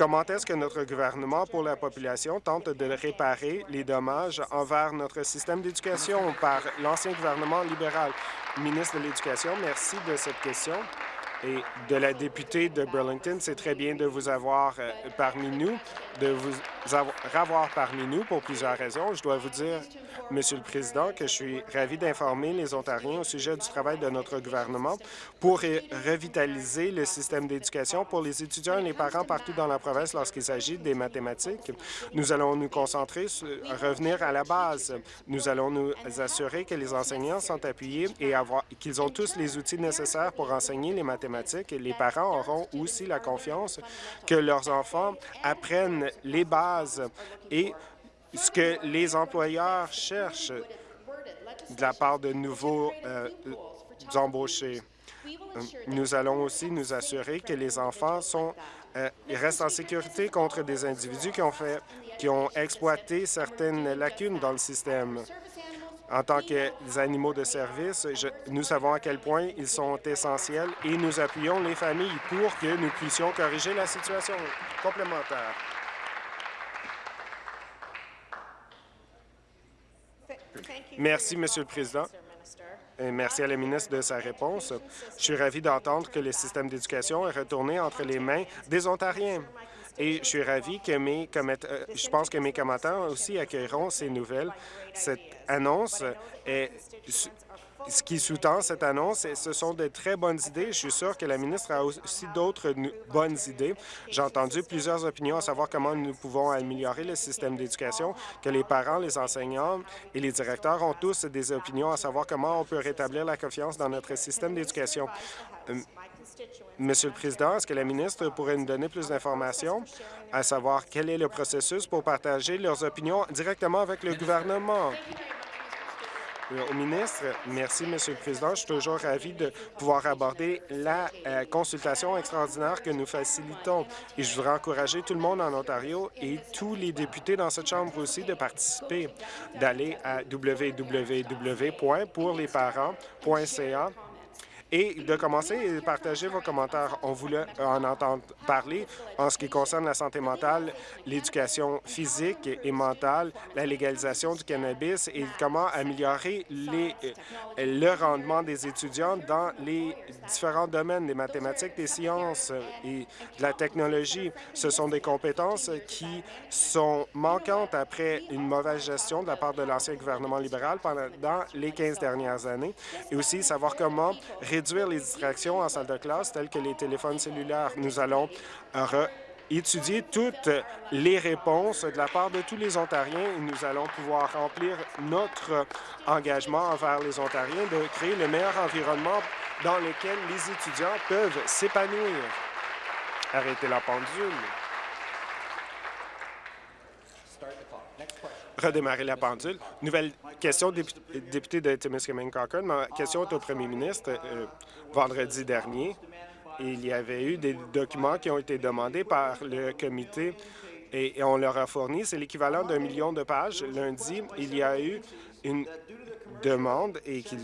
Comment est-ce que notre gouvernement pour la population tente de réparer les dommages envers notre système d'éducation par l'ancien gouvernement libéral? Ministre de l'Éducation, merci de cette question. Et de la députée de Burlington, c'est très bien de vous avoir euh, parmi nous, de vous avoir, parmi nous pour plusieurs raisons. Je dois vous dire, Monsieur le Président, que je suis ravi d'informer les Ontariens au sujet du travail de notre gouvernement pour ré- revitaliser le système d'éducation pour les étudiants et les parents partout dans la province lorsqu'il s'agit des mathématiques. Nous allons nous concentrer sur revenir à la base. Nous allons nous assurer que les enseignants sont appuyés et qu'ils ont tous les outils nécessaires pour enseigner les mathématiques. Les parents auront aussi la confiance que leurs enfants apprennent les bases et ce que les employeurs cherchent de la part de nouveaux euh, embauchés. Nous allons aussi nous assurer que les enfants euh, restent en sécurité contre des individus qui ont, fait, qui ont exploité certaines lacunes dans le système. En tant que animaux de service, nous savons à quel point ils sont essentiels et nous appuyons les familles pour que nous puissions corriger la situation complémentaire. Merci, Monsieur le Président. Merci à la ministre de sa réponse. Je suis ravi d'entendre que le système d'éducation est retourné entre les mains des Ontariens. Et je suis ravi que mes commenta- euh, je pense que mes commettants aussi accueilleront ces nouvelles. Cette annonce est ce qui sous-tend cette annonce, ce sont de très bonnes idées. Je suis sûr que la ministre a aussi d'autres bonnes idées. J'ai entendu plusieurs opinions à savoir comment nous pouvons améliorer le système d'éducation, que les parents, les enseignants et les directeurs ont tous des opinions à savoir comment on peut rétablir la confiance dans notre système d'éducation. Monsieur le Président, est-ce que la ministre pourrait nous donner plus d'informations, à savoir quel est le processus pour partager leurs opinions directement avec le gouvernement? Euh, Au ministre, merci, Monsieur le Président. Je suis toujours ravi de pouvoir aborder la euh, consultation extraordinaire que nous facilitons. Et je voudrais encourager tout le monde en Ontario et tous les députés dans cette Chambre aussi de participer, d'aller à www.pourlesparents.ca et de commencer à partager vos commentaires. On voulait en entendre parler en ce qui concerne la santé mentale, l'éducation physique et mentale, la légalisation du cannabis et comment améliorer le rendement des étudiants dans les différents domaines des mathématiques, des sciences et de la technologie. Ce sont des compétences qui sont manquantes après une mauvaise gestion de la part de l'ancien gouvernement libéral pendant les 15 dernières années et aussi savoir comment réduire les distractions en salle de classe telles que les téléphones cellulaires. Nous allons euh, étudier toutes les réponses de la part de tous les Ontariens et nous allons pouvoir remplir notre engagement envers les Ontariens de créer le meilleur environnement dans lequel les étudiants peuvent s'épanouir. Arrêtez la pendule. Start the clock. Next question. Redémarrer la pendule. Nouvelle question, dépu- député de Timiskaming Cochrane. Ma question est au premier ministre. Euh, vendredi dernier, il y avait eu des documents qui ont été demandés par le comité et, on leur a fourni. C'est l'équivalent d'un million de pages. Lundi, il y a eu une demande et qu'il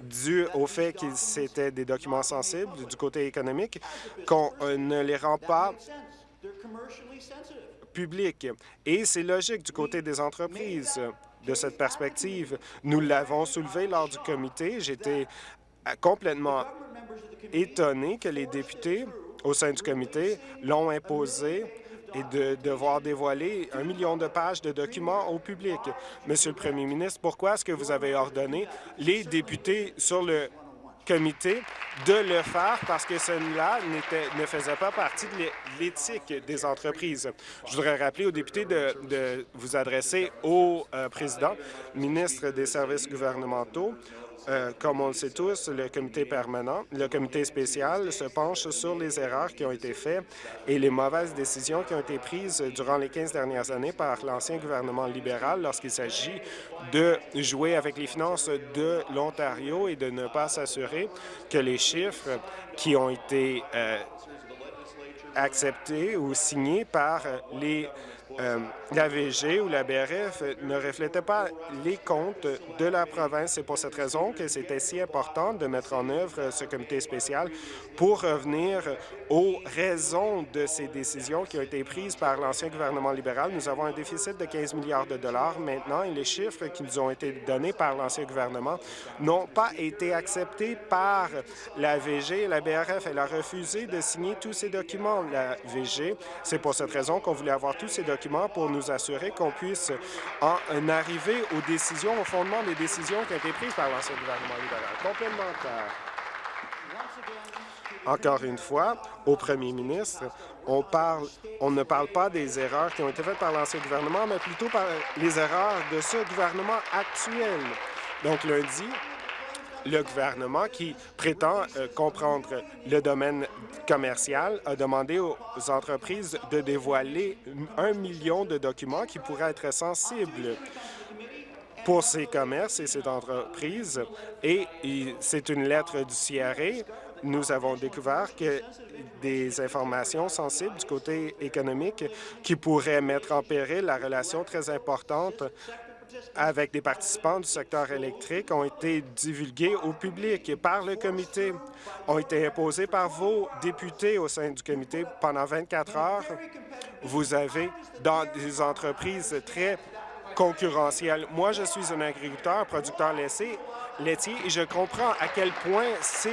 dû au fait qu'ils c'était des documents sensibles du côté économique, qu'on euh, ne les rend pas publics. Et c'est logique du côté des entreprises de cette perspective. Nous l'avons soulevé lors du comité. J'étais complètement étonné que les députés au sein du comité l'ont imposé et de devoir dévoiler un million de pages de documents au public. Monsieur le Premier ministre, pourquoi est-ce que vous avez ordonné les députés sur le de le faire parce que cela ne faisait pas partie de l'éthique des entreprises. Je voudrais rappeler aux députés de, de vous adresser au euh, président, ministre des services gouvernementaux, euh, comme on le sait tous, le comité permanent, le comité spécial se penche sur les erreurs qui ont été faites et les mauvaises décisions qui ont été prises durant les 15 dernières années par l'ancien gouvernement libéral lorsqu'il s'agit de jouer avec les finances de l'Ontario et de ne pas s'assurer que les chiffres qui ont été euh, acceptés ou signés par les euh, la VG ou la BRF ne reflétait pas les comptes de la province. C'est pour cette raison que c'était si important de mettre en œuvre ce comité spécial pour revenir aux raisons de ces décisions qui ont été prises par l'ancien gouvernement libéral. Nous avons un déficit de 15 milliards de dollars maintenant et les chiffres qui nous ont été donnés par l'ancien gouvernement n'ont pas été acceptés par la VG et la BRF. Elle a refusé de signer tous ces documents, la VG. C'est pour cette raison qu'on voulait avoir tous ces documents pour nous assurer qu'on puisse en arriver aux décisions, au fondement des décisions qui ont été prises par l'ancien gouvernement libéral. Complémentaire. Encore une fois, au premier ministre, on, on ne parle pas des erreurs qui ont été faites par l'ancien gouvernement, mais plutôt par les erreurs de ce gouvernement actuel. Donc, lundi, le gouvernement qui prétend euh, comprendre le domaine commercial a demandé aux entreprises de dévoiler un million de documents qui pourraient être sensibles pour ces commerces et ces entreprises. Et c'est une lettre du CRA. Nous avons découvert que des informations sensibles du côté économique qui pourraient mettre en péril la relation très importante avec des participants du secteur électrique ont été divulgués au public par le comité, ont été imposés par vos députés au sein du comité pendant 24 heures. Vous avez, dans des entreprises très concurrentielles, moi, je suis un agriculteur, producteur laitier, laitier et je comprends à quel point c'est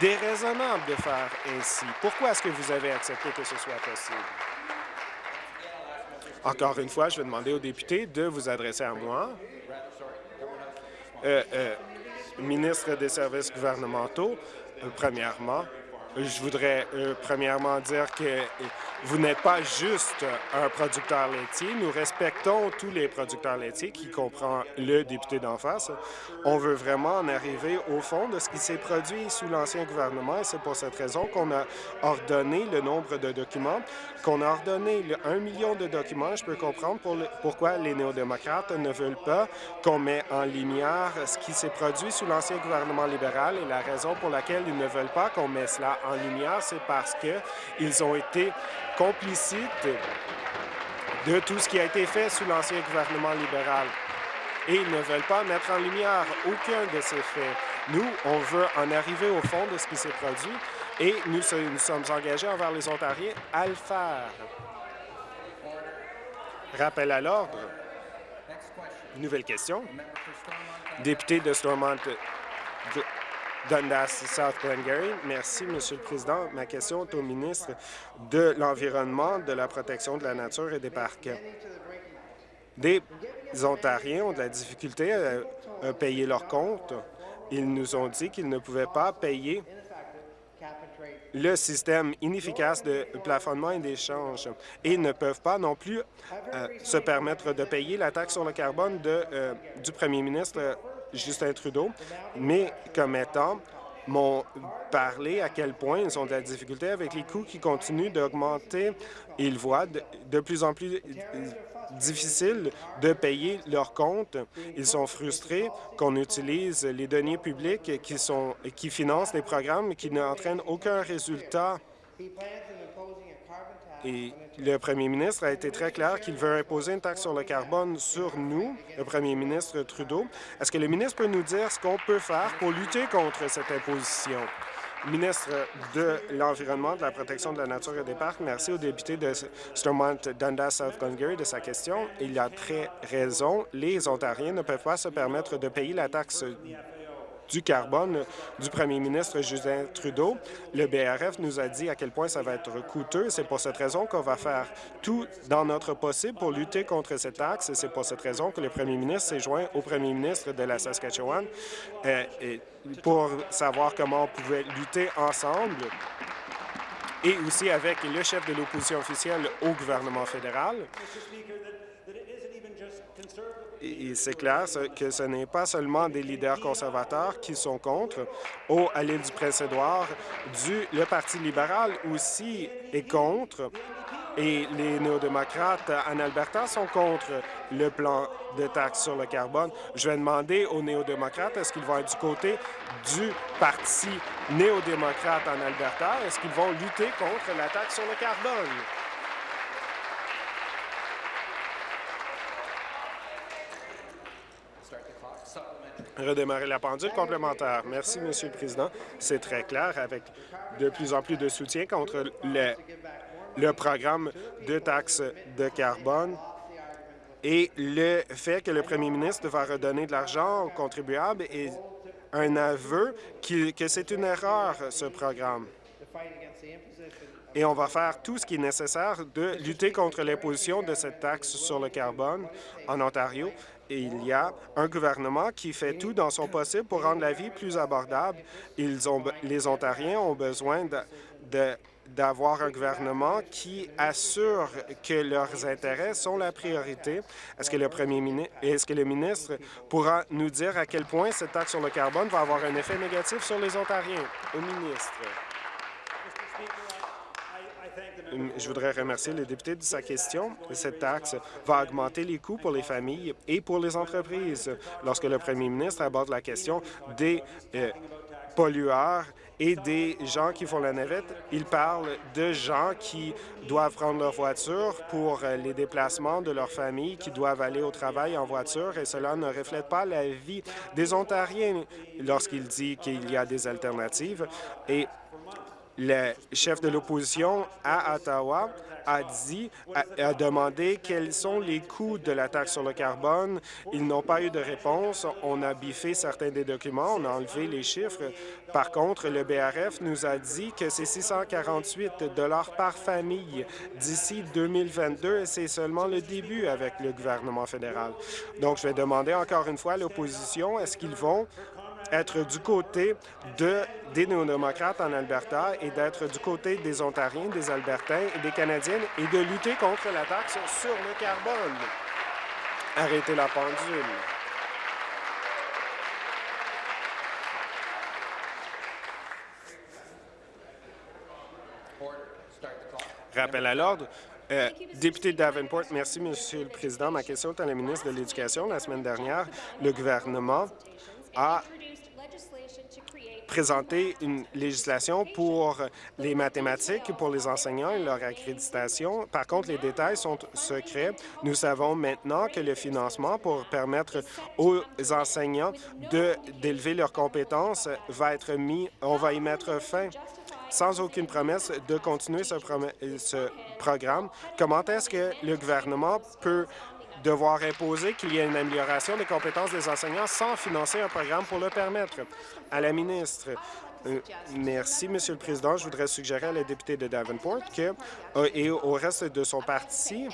déraisonnable de faire ainsi. Pourquoi est-ce que vous avez accepté que ce soit possible? Encore une fois, je vais demander aux députés de vous adresser à moi. Euh, euh, ministre des services gouvernementaux, euh, premièrement, je voudrais premièrement dire que vous n'êtes pas juste un producteur laitier. Nous respectons tous les producteurs laitiers, qui comprend le député d'en face. On veut vraiment en arriver au fond de ce qui s'est produit sous l'ancien gouvernement et c'est pour cette raison qu'on a ordonné le nombre de documents, qu'on a ordonné 1 million de documents. Je peux comprendre pourquoi les néo-démocrates ne veulent pas qu'on mette en lumière ce qui s'est produit sous l'ancien gouvernement libéral et la raison pour laquelle ils ne veulent pas qu'on mette cela en lumière, c'est parce qu'ils ont été complicite de tout ce qui a été fait sous l'ancien gouvernement libéral. Et ils ne veulent pas mettre en lumière aucun de ces faits. Nous, on veut en arriver au fond de ce qui s'est produit et nous, nous sommes engagés envers les Ontariens à le faire. Rappel à l'ordre. Nouvelle question. Député de Stormont Dundas, South Glengarry. Merci, Monsieur le Président. Ma question est au ministre de l'Environnement, de la protection de la nature et des parcs. Des Ontariens ont de la difficulté à, payer leurs comptes. Ils nous ont dit qu'ils ne pouvaient pas payer le système inefficace de plafonnement et d'échange et ne peuvent pas non plus euh, se permettre de payer la taxe sur le carbone euh, du premier ministre Justin Trudeau, mais comme étant m'ont parlé à quel point ils ont de la difficulté avec les coûts qui continuent d'augmenter. Ils voient de, plus en plus difficile de payer leurs comptes. Ils sont frustrés qu'on utilise les données publiques qui, sont, qui financent des programmes qui n'entraînent aucun résultat. Et le premier ministre a été très clair qu'il veut imposer une taxe sur le carbone sur nous, le premier ministre Trudeau. Est-ce que le ministre peut nous dire ce qu'on peut faire pour lutter contre cette imposition? Ministre de l'Environnement, de la Protection de la Nature et des Parcs, merci au député de Stormont Dundas South Glengarry de sa question. Il a très raison. Les Ontariens ne peuvent pas se permettre de payer la taxe du carbone du premier ministre Justin Trudeau. Le BRF nous a dit à quel point ça va être coûteux. C'est pour cette raison qu'on va faire tout dans notre possible pour lutter contre cette taxe. C'est pour cette raison que le premier ministre s'est joint au premier ministre de la Saskatchewan euh, pour savoir comment on pouvait lutter ensemble et aussi avec le chef de l'opposition officielle au gouvernement fédéral. C'est clair que ce n'est pas seulement des leaders conservateurs qui sont contre. Au, à l'île du Prince-Édouard, le Parti libéral aussi est contre. Et les néo-démocrates en Alberta sont contre le plan de taxe sur le carbone. Je vais demander aux néo-démocrates, est-ce qu'ils vont être du côté du Parti néo-démocrate en Alberta? Est-ce qu'ils vont lutter contre la taxe sur le carbone? Redémarrer la pendule complémentaire. Merci, Monsieur le Président. C'est très clair, avec de plus en plus de soutien contre le, le programme de taxe de carbone et le fait que le premier ministre va redonner de l'argent aux contribuables est un aveu que c'est une erreur, ce programme. Et on va faire tout ce qui est nécessaire de lutter contre l'imposition de cette taxe sur le carbone en Ontario il y a un gouvernement qui fait tout dans son possible pour rendre la vie plus abordable. Les Ontariens ont besoin d'avoir un gouvernement qui assure que leurs intérêts sont la priorité. Est-ce que le premier ministre, est-ce que le ministre pourra nous dire à quel point cette taxe sur le carbone va avoir un effet négatif sur les Ontariens? Au ministre. Je voudrais remercier le député de sa question. Cette taxe va augmenter les coûts pour les familles et pour les entreprises. Lorsque le premier ministre aborde la question des euh, pollueurs et des gens qui font la navette, il parle de gens qui doivent prendre leur voiture pour euh, les déplacements de leur famille, qui doivent aller au travail en voiture, et cela ne reflète pas la vie des Ontariens lorsqu'il dit qu'il y a des alternatives. Et le chef de l'opposition à Ottawa a dit, demandé quels sont les coûts de la taxe sur le carbone. Ils n'ont pas eu de réponse. On a biffé certains des documents, on a enlevé les chiffres. Par contre, le BRF nous a dit que c'est 648 par famille d'ici 2022 et c'est seulement le début avec le gouvernement fédéral. Donc, je vais demander encore une fois à l'opposition, est-ce qu'ils vont être du côté de, des néo-démocrates en Alberta et d'être du côté des Ontariens, des Albertains et des Canadiens et de lutter contre la taxe sur le carbone. Arrêtez la pendule. Rappel à l'ordre. Euh, député Davenport, merci, Monsieur le Président. Ma question est à la ministre de l'Éducation. La semaine dernière, le gouvernement a présenter une législation pour les mathématiques, pour les enseignants et leur accréditation. Par contre, les détails sont secrets. Nous savons maintenant que le financement pour permettre aux enseignants d'élever leurs compétences va être mis, on va y mettre fin sans aucune promesse de continuer ce, ce programme. Comment est-ce que le gouvernement peut devoir imposer qu'il y ait une amélioration des compétences des enseignants sans financer un programme pour le permettre. À la ministre, euh, merci, Monsieur le Président. Je voudrais suggérer à la députée de Davenport que, euh, et au reste de son parti,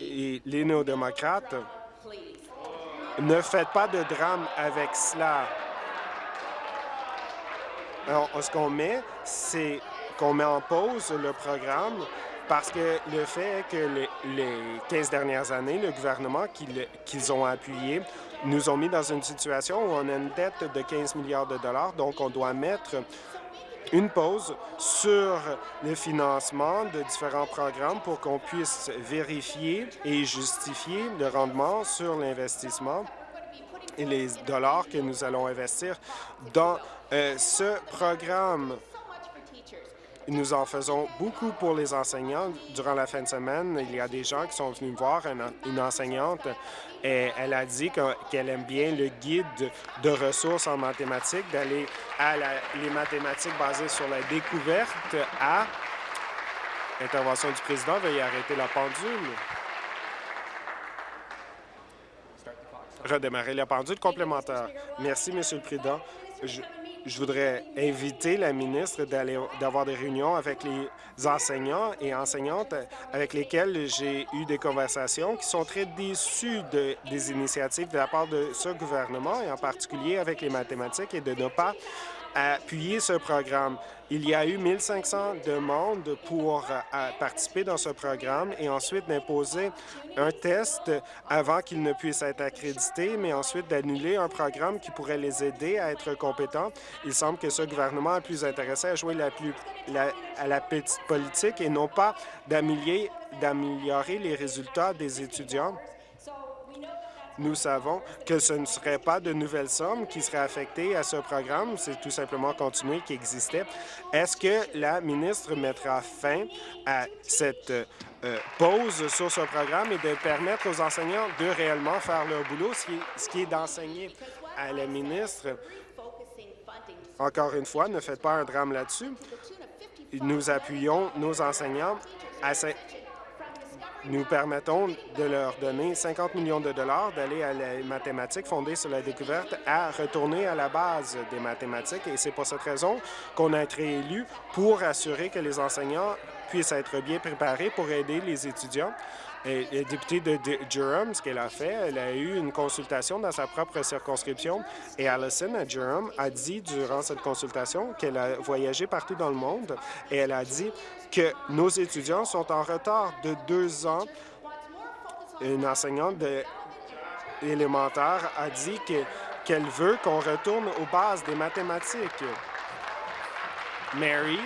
et les néo-démocrates, ne faites pas de drame avec cela. Alors, ce qu'on met, c'est qu'on met en pause le programme parce que le fait que les, 15 dernières années, le gouvernement qu'ils ont appuyé nous ont mis dans une situation où on a une dette de 15 milliards de dollars, donc on doit mettre une pause sur le financement de différents programmes pour qu'on puisse vérifier et justifier le rendement sur l'investissement et les dollars que nous allons investir dans euh, ce programme. Nous en faisons beaucoup pour les enseignants. Durant la fin de semaine, il y a des gens qui sont venus me voir, une, enseignante, et elle a dit que- qu'elle aime bien le guide de ressources en mathématiques, d'aller à les mathématiques basées sur la découverte à Intervention du président, veuillez arrêter la pendule. Redémarrer la pendule complémentaire. Merci, Monsieur le Président. Je voudrais inviter la ministre d'avoir des réunions avec les enseignants et enseignantes avec lesquels j'ai eu des conversations qui sont très déçus de- des initiatives de la part de ce gouvernement et en particulier avec les mathématiques et de ne pas appuyer ce programme. Il y a eu 1500 demandes pour euh, participer dans ce programme et ensuite d'imposer un test avant qu'ils ne puissent être accrédités, mais ensuite d'annuler un programme qui pourrait les aider à être compétents. Il semble que ce gouvernement est plus intéressé à jouer la plus, la- à la petite politique et non pas d'améliorer d'améliorer les résultats des étudiants. Nous savons que ce ne serait pas de nouvelles sommes qui seraient affectées à ce programme, c'est tout simplement continuer qui existait. Est-ce que la ministre mettra fin à cette euh, pause sur ce programme et de permettre aux enseignants de réellement faire leur boulot, ce qui, est d'enseigner à la ministre? Encore une fois, ne faites pas un drame là-dessus. Nous appuyons nos enseignants à nous permettons de leur donner 50 millions de dollars d'aller à la mathématiques fondée sur la découverte à retourner à la base des mathématiques. Et c'est pour cette raison qu'on a été élu pour assurer que les enseignants puissent être bien préparés pour aider les étudiants. Et députée de Durham, ce qu'elle a fait, elle a eu une consultation dans sa propre circonscription et Allison à Durham a dit durant cette consultation qu'elle a voyagé partout dans le monde et elle a dit que nos étudiants sont en retard de deux ans. Une enseignante élémentaire a dit que- qu'elle veut qu'on retourne aux bases des mathématiques. Mary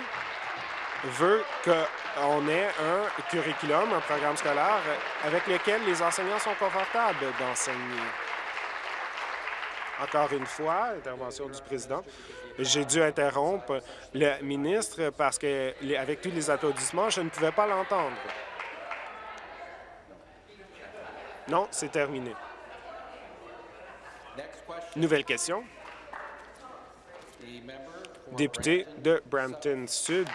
veut qu'on ait un curriculum, un programme scolaire avec lequel les enseignants sont confortables d'enseigner. Encore une fois, intervention du président. J'ai dû interrompre le ministre parce que, avec tous les applaudissements, je ne pouvais pas l'entendre. Non, c'est terminé. Nouvelle question. Député de Brampton Sud.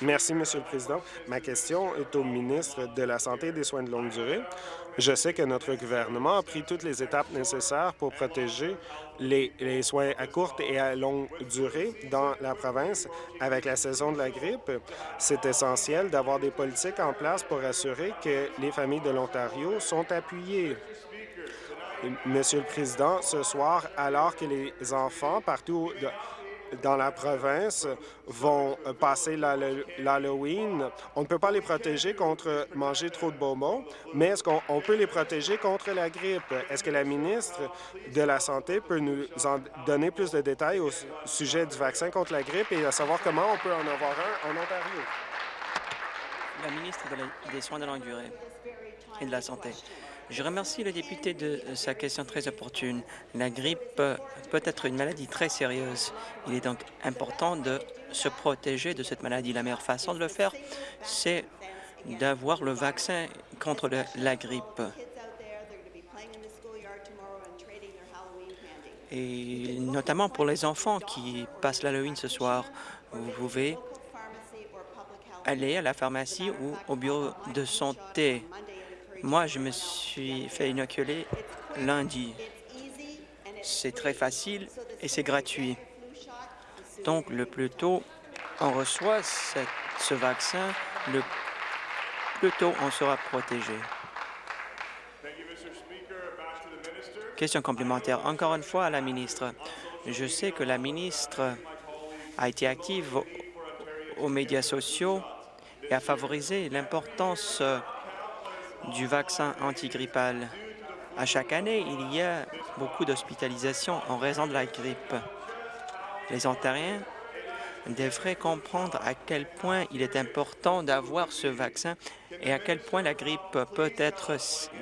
Merci, Monsieur le Président. Ma question est au ministre de la Santé et des Soins de longue durée. Je sais que notre gouvernement a pris toutes les étapes nécessaires pour protéger les, les soins à courte et à longue durée dans la province. Avec la saison de la grippe, c'est essentiel d'avoir des politiques en place pour assurer que les familles de l'Ontario sont appuyées. Monsieur le Président, ce soir, alors que les enfants partout dans la province vont passer l'Hall- l'Halloween, on ne peut pas les protéger contre manger trop de bonbons, mais est-ce qu'on on peut les protéger contre la grippe? Est-ce que la ministre de la Santé peut nous en donner plus de détails au su- sujet du vaccin contre la grippe et à savoir comment on peut en avoir un en Ontario? la ministre des Soins de longue durée et de la Santé. Je remercie le député de sa question très opportune. La grippe euh, peut être une maladie très sérieuse. Il est donc important de se protéger de cette maladie. La meilleure façon de le faire, c'est d'avoir le vaccin contre la grippe. Et notamment pour les enfants qui passent l'Halloween ce soir, vous pouvez aller à la pharmacie ou au bureau de santé. Moi, je me suis fait inoculer lundi. C'est très facile et c'est gratuit. Donc, le plus tôt on reçoit ce vaccin, le plus tôt on sera protégé. Question complémentaire. Encore une fois à la ministre. Je sais que la ministre a été active au- aux médias sociaux et a favorisé l'importance du vaccin antigrippal. À chaque année, il y a beaucoup d'hospitalisations en raison de la grippe. Les Ontariens devraient comprendre à quel point il est important d'avoir ce vaccin et à quel point la grippe peut être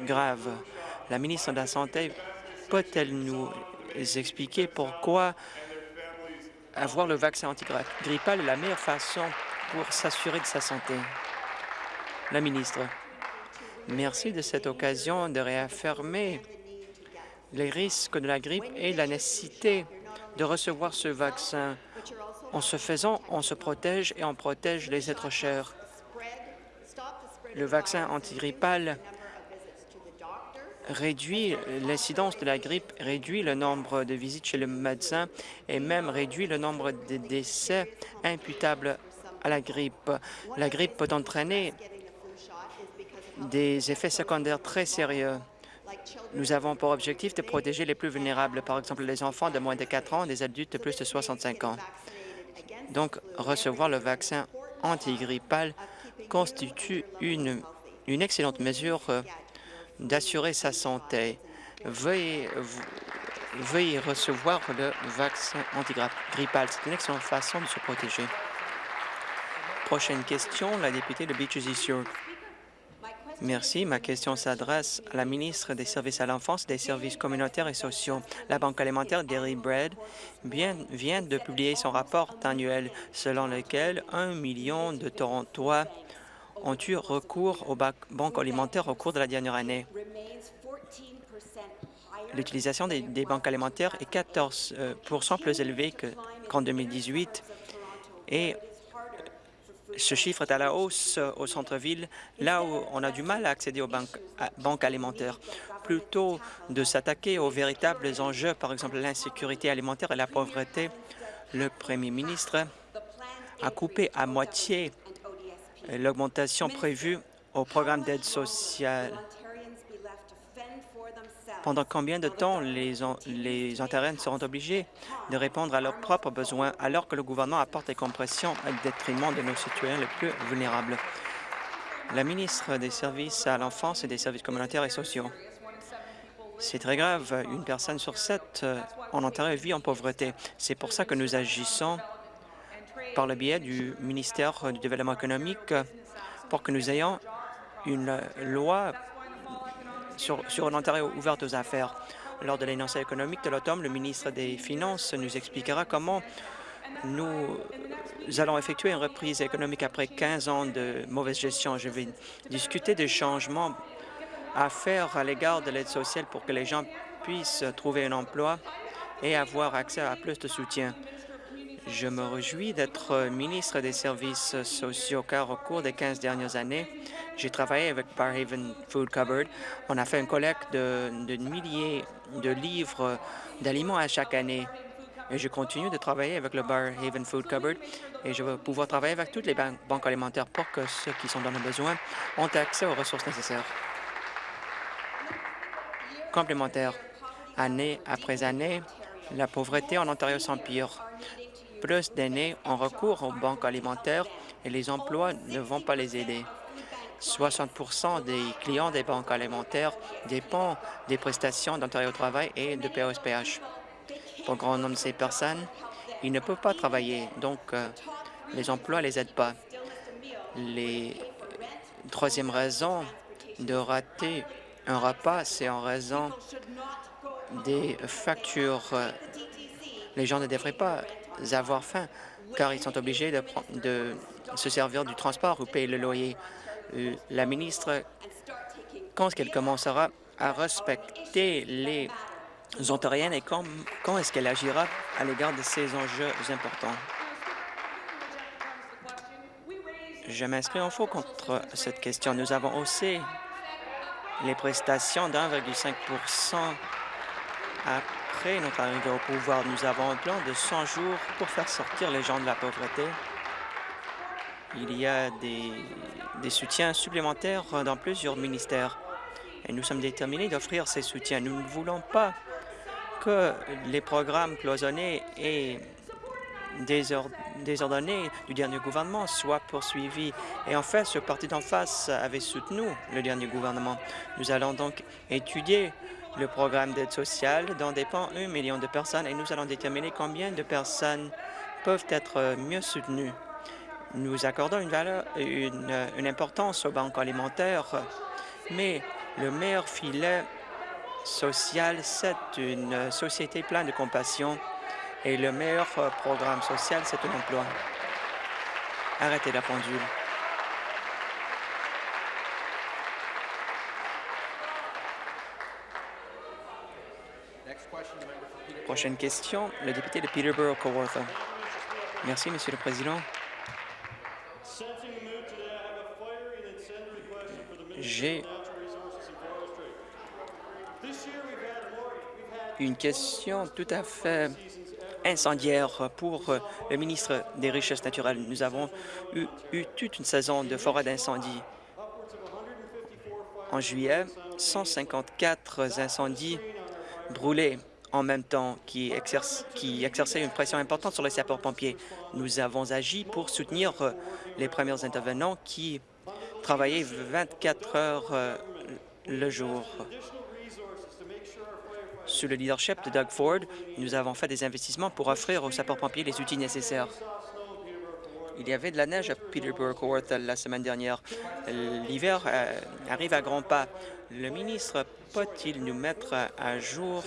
grave. La ministre de la Santé peut-elle nous expliquer pourquoi avoir le vaccin antigrippal est la meilleure façon pour s'assurer de sa santé? La ministre, merci de cette occasion de réaffirmer les risques de la grippe et la nécessité de recevoir ce vaccin. En ce faisant, on se protège et on protège les êtres chers. Le vaccin antigrippal réduit l'incidence de la grippe, réduit le nombre de visites chez le médecin et même réduit le nombre de décès imputables à la grippe. La grippe peut entraîner des effets secondaires très sérieux. Nous avons pour objectif de protéger les plus vulnérables, par exemple les enfants de moins de 4 ans, des adultes de plus de 65 ans. Donc, recevoir le vaccin antigrippal constitue une, une excellente mesure euh, d'assurer sa santé. Veuillez, veuillez recevoir le vaccin antigrippal. C'est une excellente façon de se protéger. Prochaine question, la députée de Beaches East York. Merci. Ma question s'adresse à la ministre des Services à l'enfance, des services communautaires et sociaux. La Banque alimentaire Dairy Bread vient de publier son rapport annuel selon lequel un million de Torontois ont eu recours aux banques alimentaires au cours de la dernière année. L'utilisation des, banques alimentaires est 14% euh, plus élevée qu'en 2018 et ce chiffre est à la hausse euh, au centre-ville, là où on a du mal à accéder aux banques, banques alimentaires. Plutôt de s'attaquer aux véritables enjeux, par exemple l'insécurité alimentaire et la pauvreté, le premier ministre a coupé à moitié l'augmentation prévue au programme d'aide sociale. Pendant combien de temps les, les Ontariens seront obligés de répondre à leurs propres besoins alors que le gouvernement apporte des compressions au détriment de nos citoyens les plus vulnérables? La ministre des Services à l'enfance et des services communautaires et sociaux. C'est très grave. Une personne sur sept euh, en Ontario vit en pauvreté. C'est pour ça que nous agissons par le biais du ministère du Développement économique pour que nous ayons une loi sur, sur Ontario ouverte aux affaires. Lors de l'énoncé économique de l'automne, le ministre des Finances nous expliquera comment nous allons effectuer une reprise économique après 15 ans de mauvaise gestion. Je vais discuter des changements à faire à l'égard de l'aide sociale pour que les gens puissent trouver un emploi et avoir accès à plus de soutien. Je me réjouis d'être ministre des Services sociaux car au cours des 15 dernières années, j'ai travaillé avec Barhaven Food Cupboard. On a fait une collecte de, de milliers de livres d'aliments à chaque année. Et je continue de travailler avec le Barhaven Food Cupboard et je vais pouvoir travailler avec toutes les banques alimentaires pour que ceux qui sont dans le besoin ont accès aux ressources nécessaires. Complémentaire. Année après année, la pauvreté en Ontario s'empire plus d'aînés ont recours aux banques alimentaires et les emplois ne vont pas les aider. 60% des clients des banques alimentaires dépendent des prestations d'Ontario Travail et de POSPH. Pour un grand nombre de ces personnes, ils ne peuvent pas travailler, donc euh, les emplois ne les aident pas. Les troisième raison de rater un repas, c'est en raison des factures. Les gens ne devraient pas avoir faim, car ils sont obligés de, de se servir du transport ou payer le loyer. Euh, la ministre, quand est-ce qu'elle commencera à respecter les Ontariennes et quand, quand est-ce qu'elle agira à l'égard de ces enjeux importants? Je m'inscris en faux contre cette question. Nous avons haussé les prestations d'1,5 à après notre arrivée au pouvoir, nous avons un plan de 100 jours pour faire sortir les gens de la pauvreté. Il y a des, des soutiens supplémentaires dans plusieurs ministères et nous sommes déterminés d'offrir ces soutiens. Nous ne voulons pas que les programmes cloisonnés et désordonnés du dernier gouvernement soient poursuivis. Et en fait, ce parti d'en face avait soutenu le dernier gouvernement. Nous allons donc étudier le programme d'aide sociale dont dépend un million de personnes et nous allons déterminer combien de personnes peuvent être mieux soutenues. Nous accordons une, valeur, une, une importance aux banques alimentaires, mais le meilleur filet social, c'est une société pleine de compassion et le meilleur programme social, c'est un emploi. Arrêtez la pendule. Prochaine question, le député de Peterborough-Kawartha. Merci, Monsieur le Président. J'ai une question tout à fait incendiaire pour euh, le ministre des Richesses naturelles. Nous avons eu, eu toute une saison de forêt d'incendie. En juillet, 154 incendies brûlés en même temps qui, exerçaient une pression importante sur les sapeurs-pompiers. Nous avons agi pour soutenir euh, les premiers intervenants qui travaillaient 24 heures euh, le jour. Sous le leadership de Doug Ford, nous avons fait des investissements pour offrir aux sapeurs-pompiers les outils nécessaires. Il y avait de la neige à Peterborough-Kawartha la semaine dernière. L'hiver euh, arrive à grands pas. Le ministre peut-il nous mettre à jour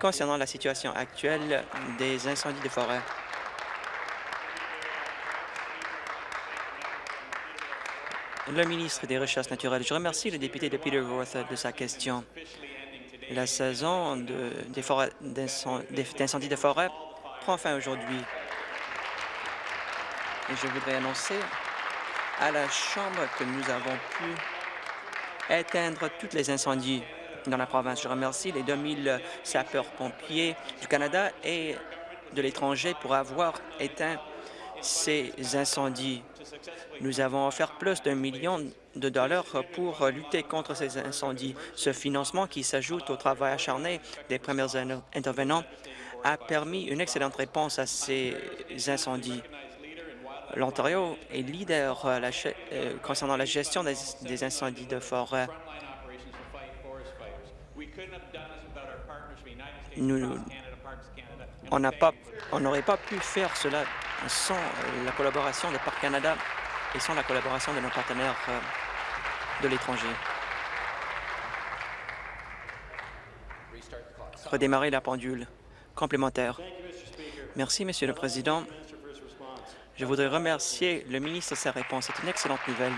concernant la situation actuelle des incendies de forêt? Le ministre des Richesses naturelles. Je remercie le député de Peterborough de sa question. La saison de- d'incendies de forêt prend fin aujourd'hui. Et je voudrais annoncer à la Chambre que nous avons pu éteindre tous les incendies dans la province. Je remercie les 2000 sapeurs-pompiers du Canada et de l'étranger pour avoir éteint ces incendies. Nous avons offert plus d'un million de dollars pour lutter contre ces incendies. Ce financement, qui s'ajoute au travail acharné des premiers in- intervenants, a permis une excellente réponse à ces incendies. L'Ontario est leader ge- euh, concernant la gestion des incendies de forêt. Nous- On n'aurait pas pu faire cela sans la collaboration de Parc Canada et sans la collaboration de nos partenaires euh, de l'étranger. Redémarrer la pendule. Complémentaire. Merci, Monsieur le Président. Je voudrais remercier le ministre de sa réponse. C'est une excellente nouvelle.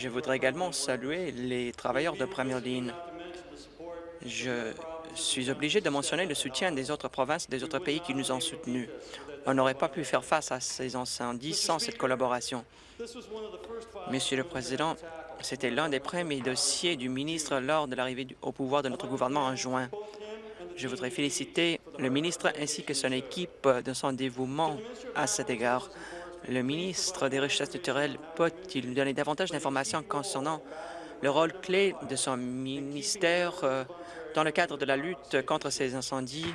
Je voudrais également saluer les travailleurs de première ligne. Je suis obligé de mentionner le soutien des autres provinces et des autres pays qui nous ont soutenus. On n'aurait pas pu faire face à ces incendies sans cette collaboration. Monsieur le Président, c'était l'un des premiers dossiers du ministre lors de l'arrivée au pouvoir de notre gouvernement en juin. Je voudrais féliciter le ministre ainsi que son équipe de son dévouement à cet égard. Le ministre des Richesses naturelles peut-il nous donner davantage d'informations concernant le rôle clé de son ministère euh, dans le cadre de la lutte contre ces incendies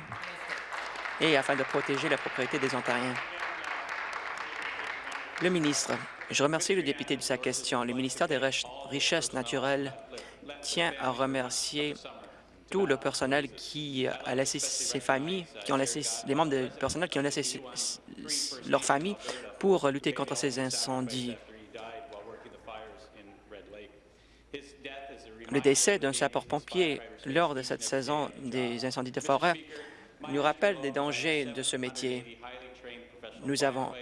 et afin de protéger la propriété des Ontariens? Le ministre, je remercie le député de sa question. Le ministère des Rich- Richesses naturelles tient à remercier tout le personnel qui a laissé ses familles, qui ont laissé les membres du personnel qui ont laissé s- s- leur famille pour lutter contre ces incendies. Le décès d'un sapeur-pompier lors de cette saison des incendies de forêt nous rappelle des dangers de ce métier. Nous avons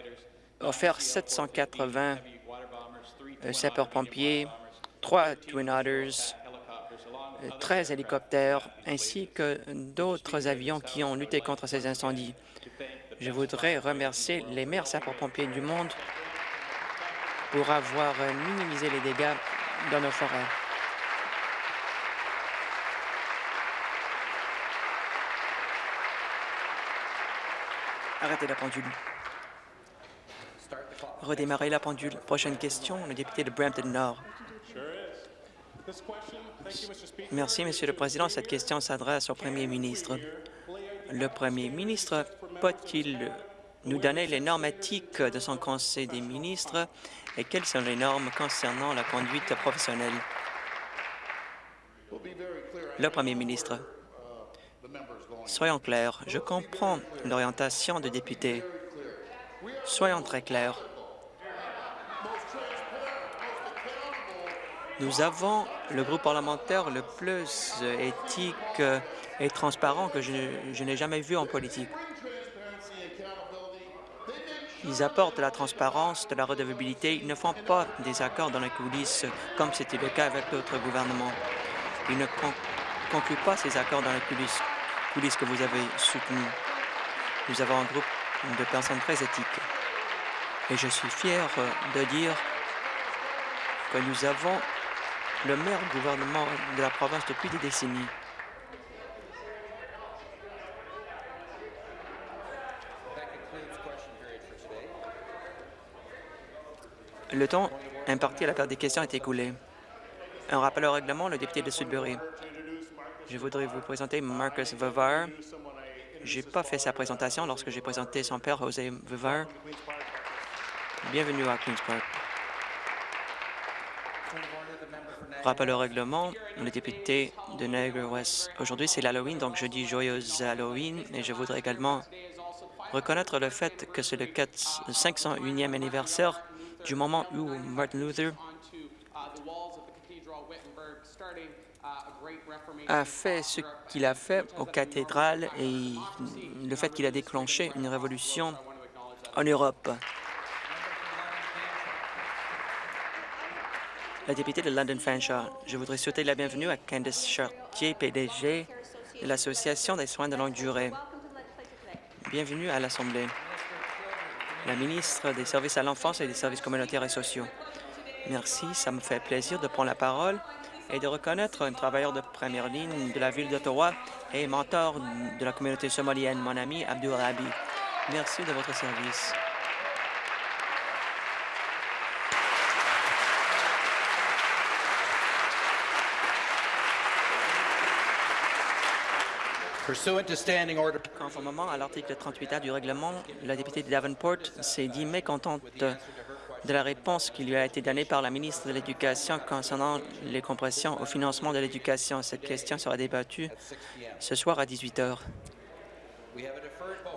offert 780 heavy water bombers, three euh, sapeurs-pompiers, trois Twin Otters, helicopters, along euh, 13 hélicoptères ainsi que d'autres avions qui ont lutté contre ces incendies. Je voudrais remercier les meilleurs sapeurs-pompiers du monde pour avoir minimisé les dégâts dans nos forêts. Arrêtez la pendule. Redémarrer la pendule. Prochaine question, le député de Brampton Nord. Merci, Monsieur le Président. Cette question s'adresse au Premier ministre. Le Premier ministre peut-il nous donner les normes éthiques de son Conseil des ministres et quelles sont les normes concernant la conduite professionnelle? Le Premier ministre. Soyons clairs, je comprends l'orientation de député. Soyons très clairs. Nous avons le groupe parlementaire le plus éthique et transparent que je, n'ai jamais vu en politique. Ils apportent de la transparence, de la redevabilité. Ils ne font pas des accords dans les coulisses comme c'était le cas avec d'autres gouvernements. Ils ne con- concluent pas ces accords dans les coulisses, coulisses que vous avez soutenus. Nous avons un groupe de personnes très éthiques. Et je suis fier de dire que nous avons le meilleur gouvernement de la province depuis des décennies. Le temps imparti à la période des questions est écoulé. Un rappel au règlement, le député de Sudbury. Je voudrais vous présenter Marcus Vevar. Je n'ai pas fait sa présentation lorsque j'ai présenté son père, José Vevar. Bienvenue à Queen's Park. Rappel au règlement, le député de Niagara West. Aujourd'hui, c'est l'Halloween, donc je dis joyeuse Halloween et je voudrais également reconnaître le fait que c'est le 4 501e anniversaire du moment où Martin Luther a fait ce qu'il a fait aux cathédrales et le fait qu'il a déclenché une révolution en Europe. La députée de London Fanshawe, je voudrais souhaiter la bienvenue à Candice Chartier, PDG de l'Association des soins de longue durée. Bienvenue à l'Assemblée. La ministre des Services à l'enfance et des services communautaires et sociaux. Merci, ça me fait plaisir de prendre la parole et de reconnaître un travailleur de première ligne de la ville d'Ottawa et mentor de la communauté somalienne, mon ami Abdul Rabi. Merci de votre service. Conformément à l'article 38A du règlement, la députée de Davenport s'est dit mécontente de la réponse qui lui a été donnée par la ministre de l'Éducation concernant les compressions au financement de l'éducation. Cette question sera débattue ce soir à 18 heures.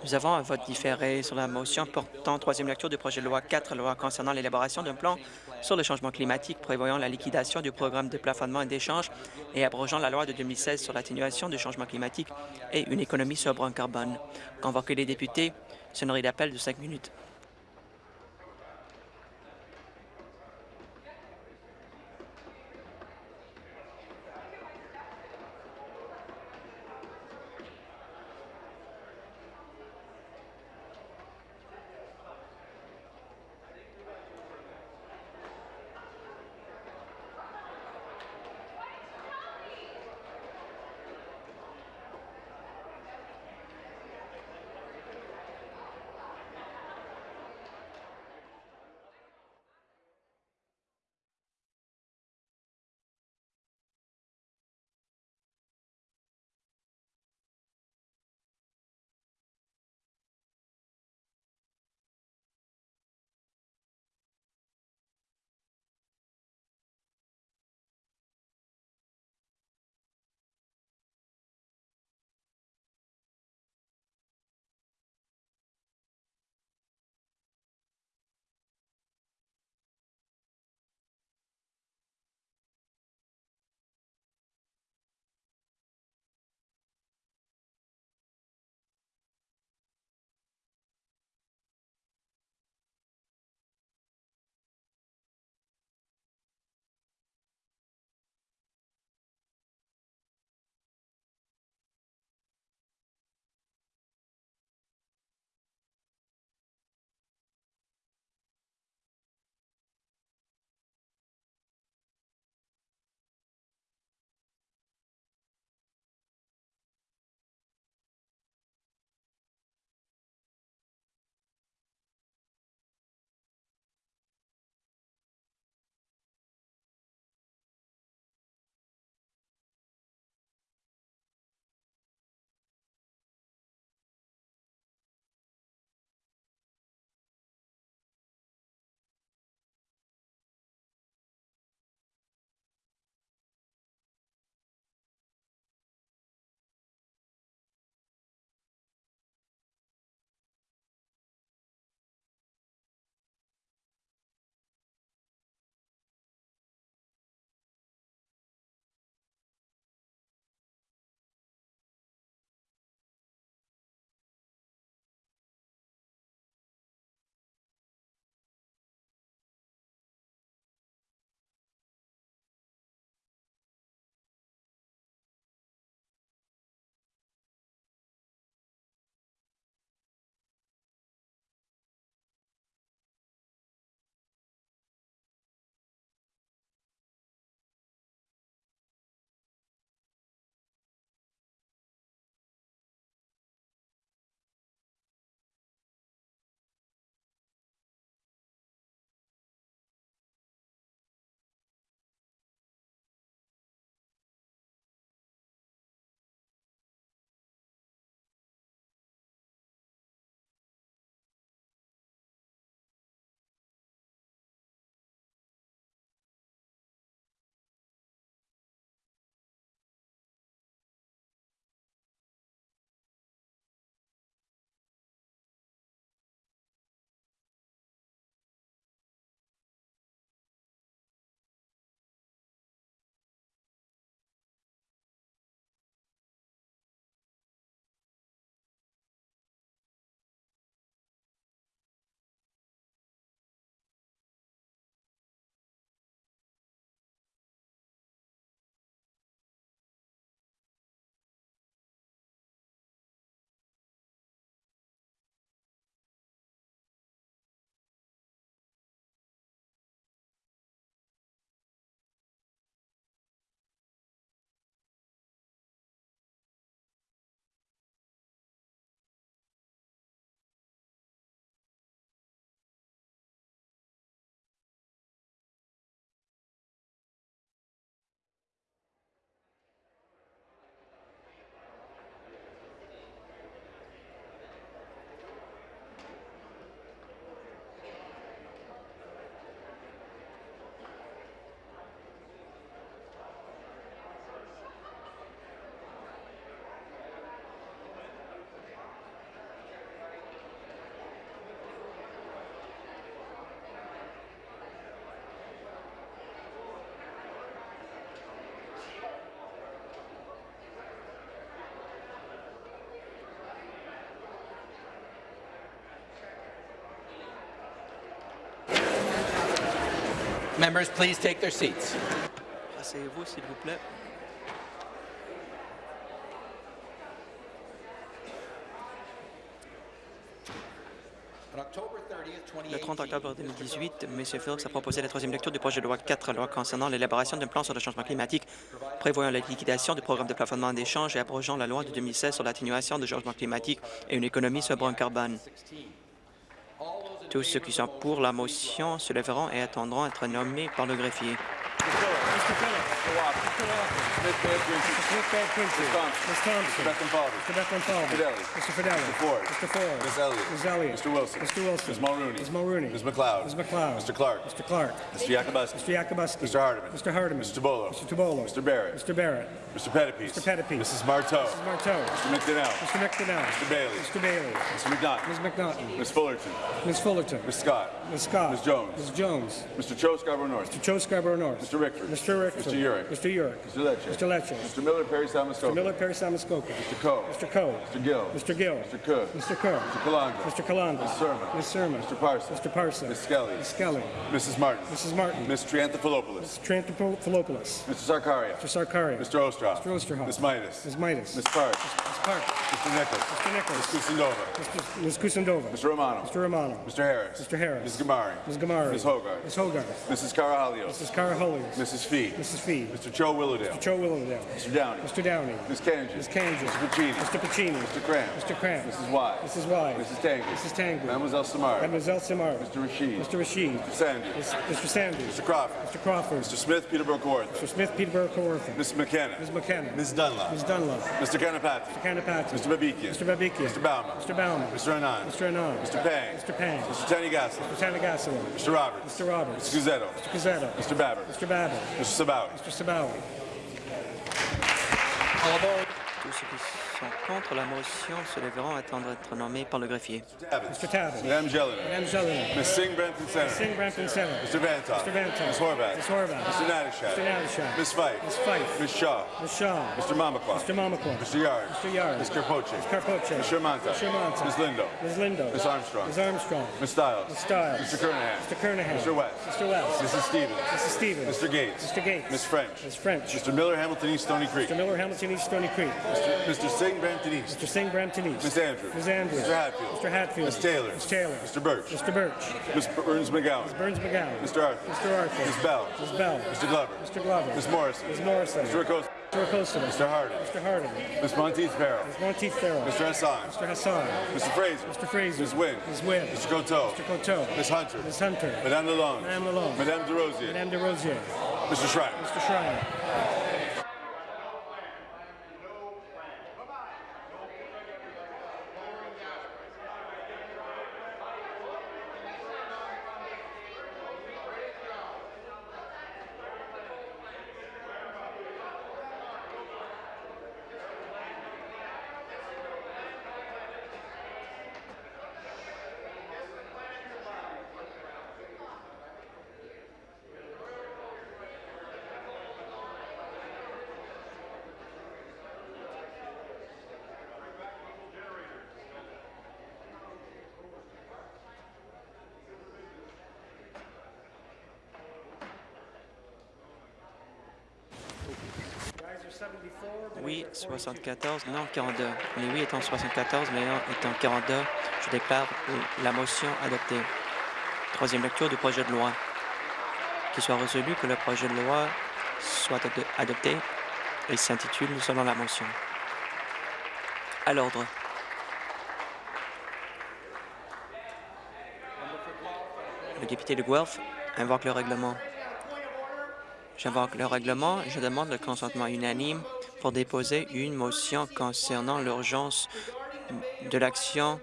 Nous avons un vote différé sur la motion portant troisième lecture du projet de loi 4, loi concernant l'élaboration d'un plan sur le changement climatique prévoyant la liquidation du programme de plafonnement et d'échange et abrogeant la loi de 2016 sur l'atténuation du changement climatique et une économie sobre en carbone. Convoquer les députés, sonnerie d'appel de cinq minutes. Members, please take their seats. Asseyez-vous, s'il vous plaît. On October 30th, Le 30 octobre 2018, 2018, M. Phillips a proposé la troisième lecture du projet de loi 4, loi concernant l'élaboration d'un plan sur le changement climatique, prévoyant la liquidation du programme de plafonnement d'échange et abrogeant la loi de 2016 sur l'atténuation du changement climatique et une économie sobre en carbone. Tous ceux qui sont pour la motion se lèveront et attendront être nommés par le greffier. Smith Thompson. Mr. Bethlen Fidelli. Mr. Fidelli. Mr. Ford. Mr. Ford. Ms. Elliott. Ms. Elliott. Mr. Wilson. Mr. Wilson. Ms. Mulrooney. Ms. Mulrooney. Ms. McLeod. Ms. McLeod. Mr. Clark. Mr. Clark. Mr. Yakubuski. Mr. Yakubuski. Mr. Hardeman. Mr. Hardeman. Mr. Tobolo. Mr. Tobolo. Mr. Barrett. Mr. Barrett. Mr. Pettipies. Mr. Pettipies. Mrs. Marteau. Mrs. Marteau. Mr. McDonnell. Mr. McDonnell. Mr. Bailey. Mr. Bailey. Mr. McNaughton. Ms. McNaughton. Ms. Fullerton. Ms. Fullerton. Ms. Scott. Ms. Scott. Ms. Jones. Ms. Jones. Mr. Cho Scarborough North. Mr. Joe Scarborough North. Mr. Rickford. Mr. Rickford. Mr. Urick. Mr. Urick. Mr. Lecce. Mr. Lecce. Mr. Miller Perry Samuskoka. Mr. Miller, Perry Samuskoka. Mr. Coe. Mr. Coe. Mr. Gill. Mr. Gill. Mr. Cook. Mr. Cook. Mr. Kalanga. Mr. Kalanda. Ms. Sermon. Ms. Sermon. Mr. Parsons. Mr. Parson. Ms. Skelly. Ms. Skelly. Mrs. Martin. Mrs. Martin. Ms. Trianthophilopoulos. Mr. Tranthophilopoulos. Mr. Sarkaria. Mr. Sarkaria. Mr. Ostroff. Mr. Osterhoff. Ms. Midas. Ms. Midas. Ms. Park. Ms. Park. Mr. Nichols. Mr. Nichols. Ms. Kusindova. Mr. Ms. Kusindova. Mr. Romano. Mr. Romano. Mr. Harris. Mr. Harris. Ms. Gamari. Ms. Gamari. Ms. Hogarth. Ms. Hogarth. Mrs. Carahalios. Mrs. Caraholios. Mrs. Fee. Mrs. Fee. Mr. Cho Willowdale. Joe Willowdale. Mr. Downey. Mr. Downey. Ms. Kanji. Ms. Kanji. Mr. Pacini. Mr. Pacini. Mr. Cram. Mr. Cramp. Mrs. Wise. Mrs. Wise. Mrs. Tangy. Mrs. Tangley. Mademoiselle Samar. Mademoiselle Samar. Mr. Rashid. Mr. Rashid. Mr. Sandy. Mr. Sanders. Mr. Crawford. Mr. Crawford. Mr. Smith, Peterborough Kawartha. Mr. Smith, Peterborough, Kawartha. Ms. McKenna. Ms. McKenna. Ms. Dunlop. Ms. Dunlop. Mr. Kanapati. Mr. Kanapati. Mr. Babikian. Mr. Babikian. Mr. Bauman. Mr. Bauman. Mr. Anand. Mr. Anand. Mr. Pang. Mr. Pang. Mr. Tanigassala. Mr. Tanagasala. Mr. Roberts. Mr. Roberts. Mr. Guzzetto. Mr. Cazzetto. Mr. Babber. Mr. Babbitt. Mr. Sabawi. Mr. Sabawi. Tous ceux qui sont contre la motion se lèveront et attendront d'être nommés par le greffier. Mr. Tabbins. Madame Jelena. Madame Jelena. Ms. Singh Brampton Center. Singh Brampton Center. Mr. Vantoff. Mr. Vantoff. Ms. Horvath. Ms. Horvath. Mr. Natashak. Mr. Natashak. Ms. Fife. Ms. Fife. Ms. Shaw. Ms. Shaw. Mr. Mamakwa. Mr. Mamakwa. Mr. Yard. Mr. Yard. Ms. Carpoche. Ms. Carpoche. Ms. Shermanta. Ms. Shermanta. Ms. Lindo. Ms. Lindo. Ms. Armstrong. Ms. Armstrong. Ms. Stiles. Ms. Stiles. Mr. Kernahan. Mr. Kernahan. Mr. West. Mr. West. Mrs. Stevens. Mrs. Stevens. Mr. Gates. Mr. Gates. Ms. French. Ms. French. Mr. Miller, Hamilton East, Stony Creek. Mr. Miller, Hamilton East, Stony Creek. Mr. Singh, Brampton East. Mr. Singh, Brampton East. Ms. Andrews. Ms. Andrews. Mr. Hatfield. Mr. Hatfield. Ms. Taylor. Ms. Taylor. Mr. Birch. Mr. Birch. Ms. Burns McGowan. Burns McGowan. Mr. Arthur. Mr. Arthur. Ms. Bell. Ms. Bell. Mr. Glover. Mr. Glover. Ms. Morrison. Ms. Morrison. Mr. Acosta. Mr. Acosta. Mr. Harding. Mr. Harding. Ms. Monteith Farrell. Ms. Monteith Farrell. Mr. Hassan. Mr. Hassan. Mr. Fraser. Mr. Fraser. Ms. Wynn. Ms. Wynn. Mr. Coteau. Mr. Coteau. Ms. Hunter. Ms. Hunter. Madame Lalonde. Madame Lalonde. Madame DeRosier. Madame de Rosier. Mr. Schreiner. Mr. Schreiner. Oui, 74, non 42. Les oui étant 74, les non étant 42, je déclare la motion adoptée. Troisième lecture du projet de loi. Qu'il soit résolu que le projet de loi soit ado- adopté et s'intitule selon la motion. À l'ordre. Le député de Guelph invoque le règlement. J'invoque le règlement je demande le consentement unanime pour déposer une motion concernant l'urgence de l'action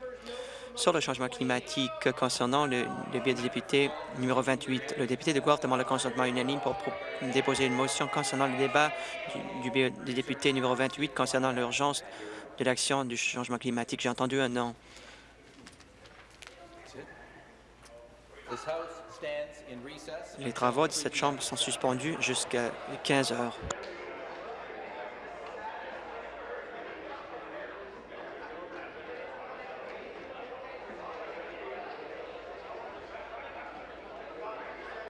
sur le changement climatique concernant le, biais du député numéro 28. Le député de Guelph demande le consentement unanime pour déposer une motion concernant le débat du, du biais du député numéro 28 concernant l'urgence de l'action du changement climatique. J'ai entendu un non. Les travaux de cette Chambre sont suspendus jusqu'à 15 heures.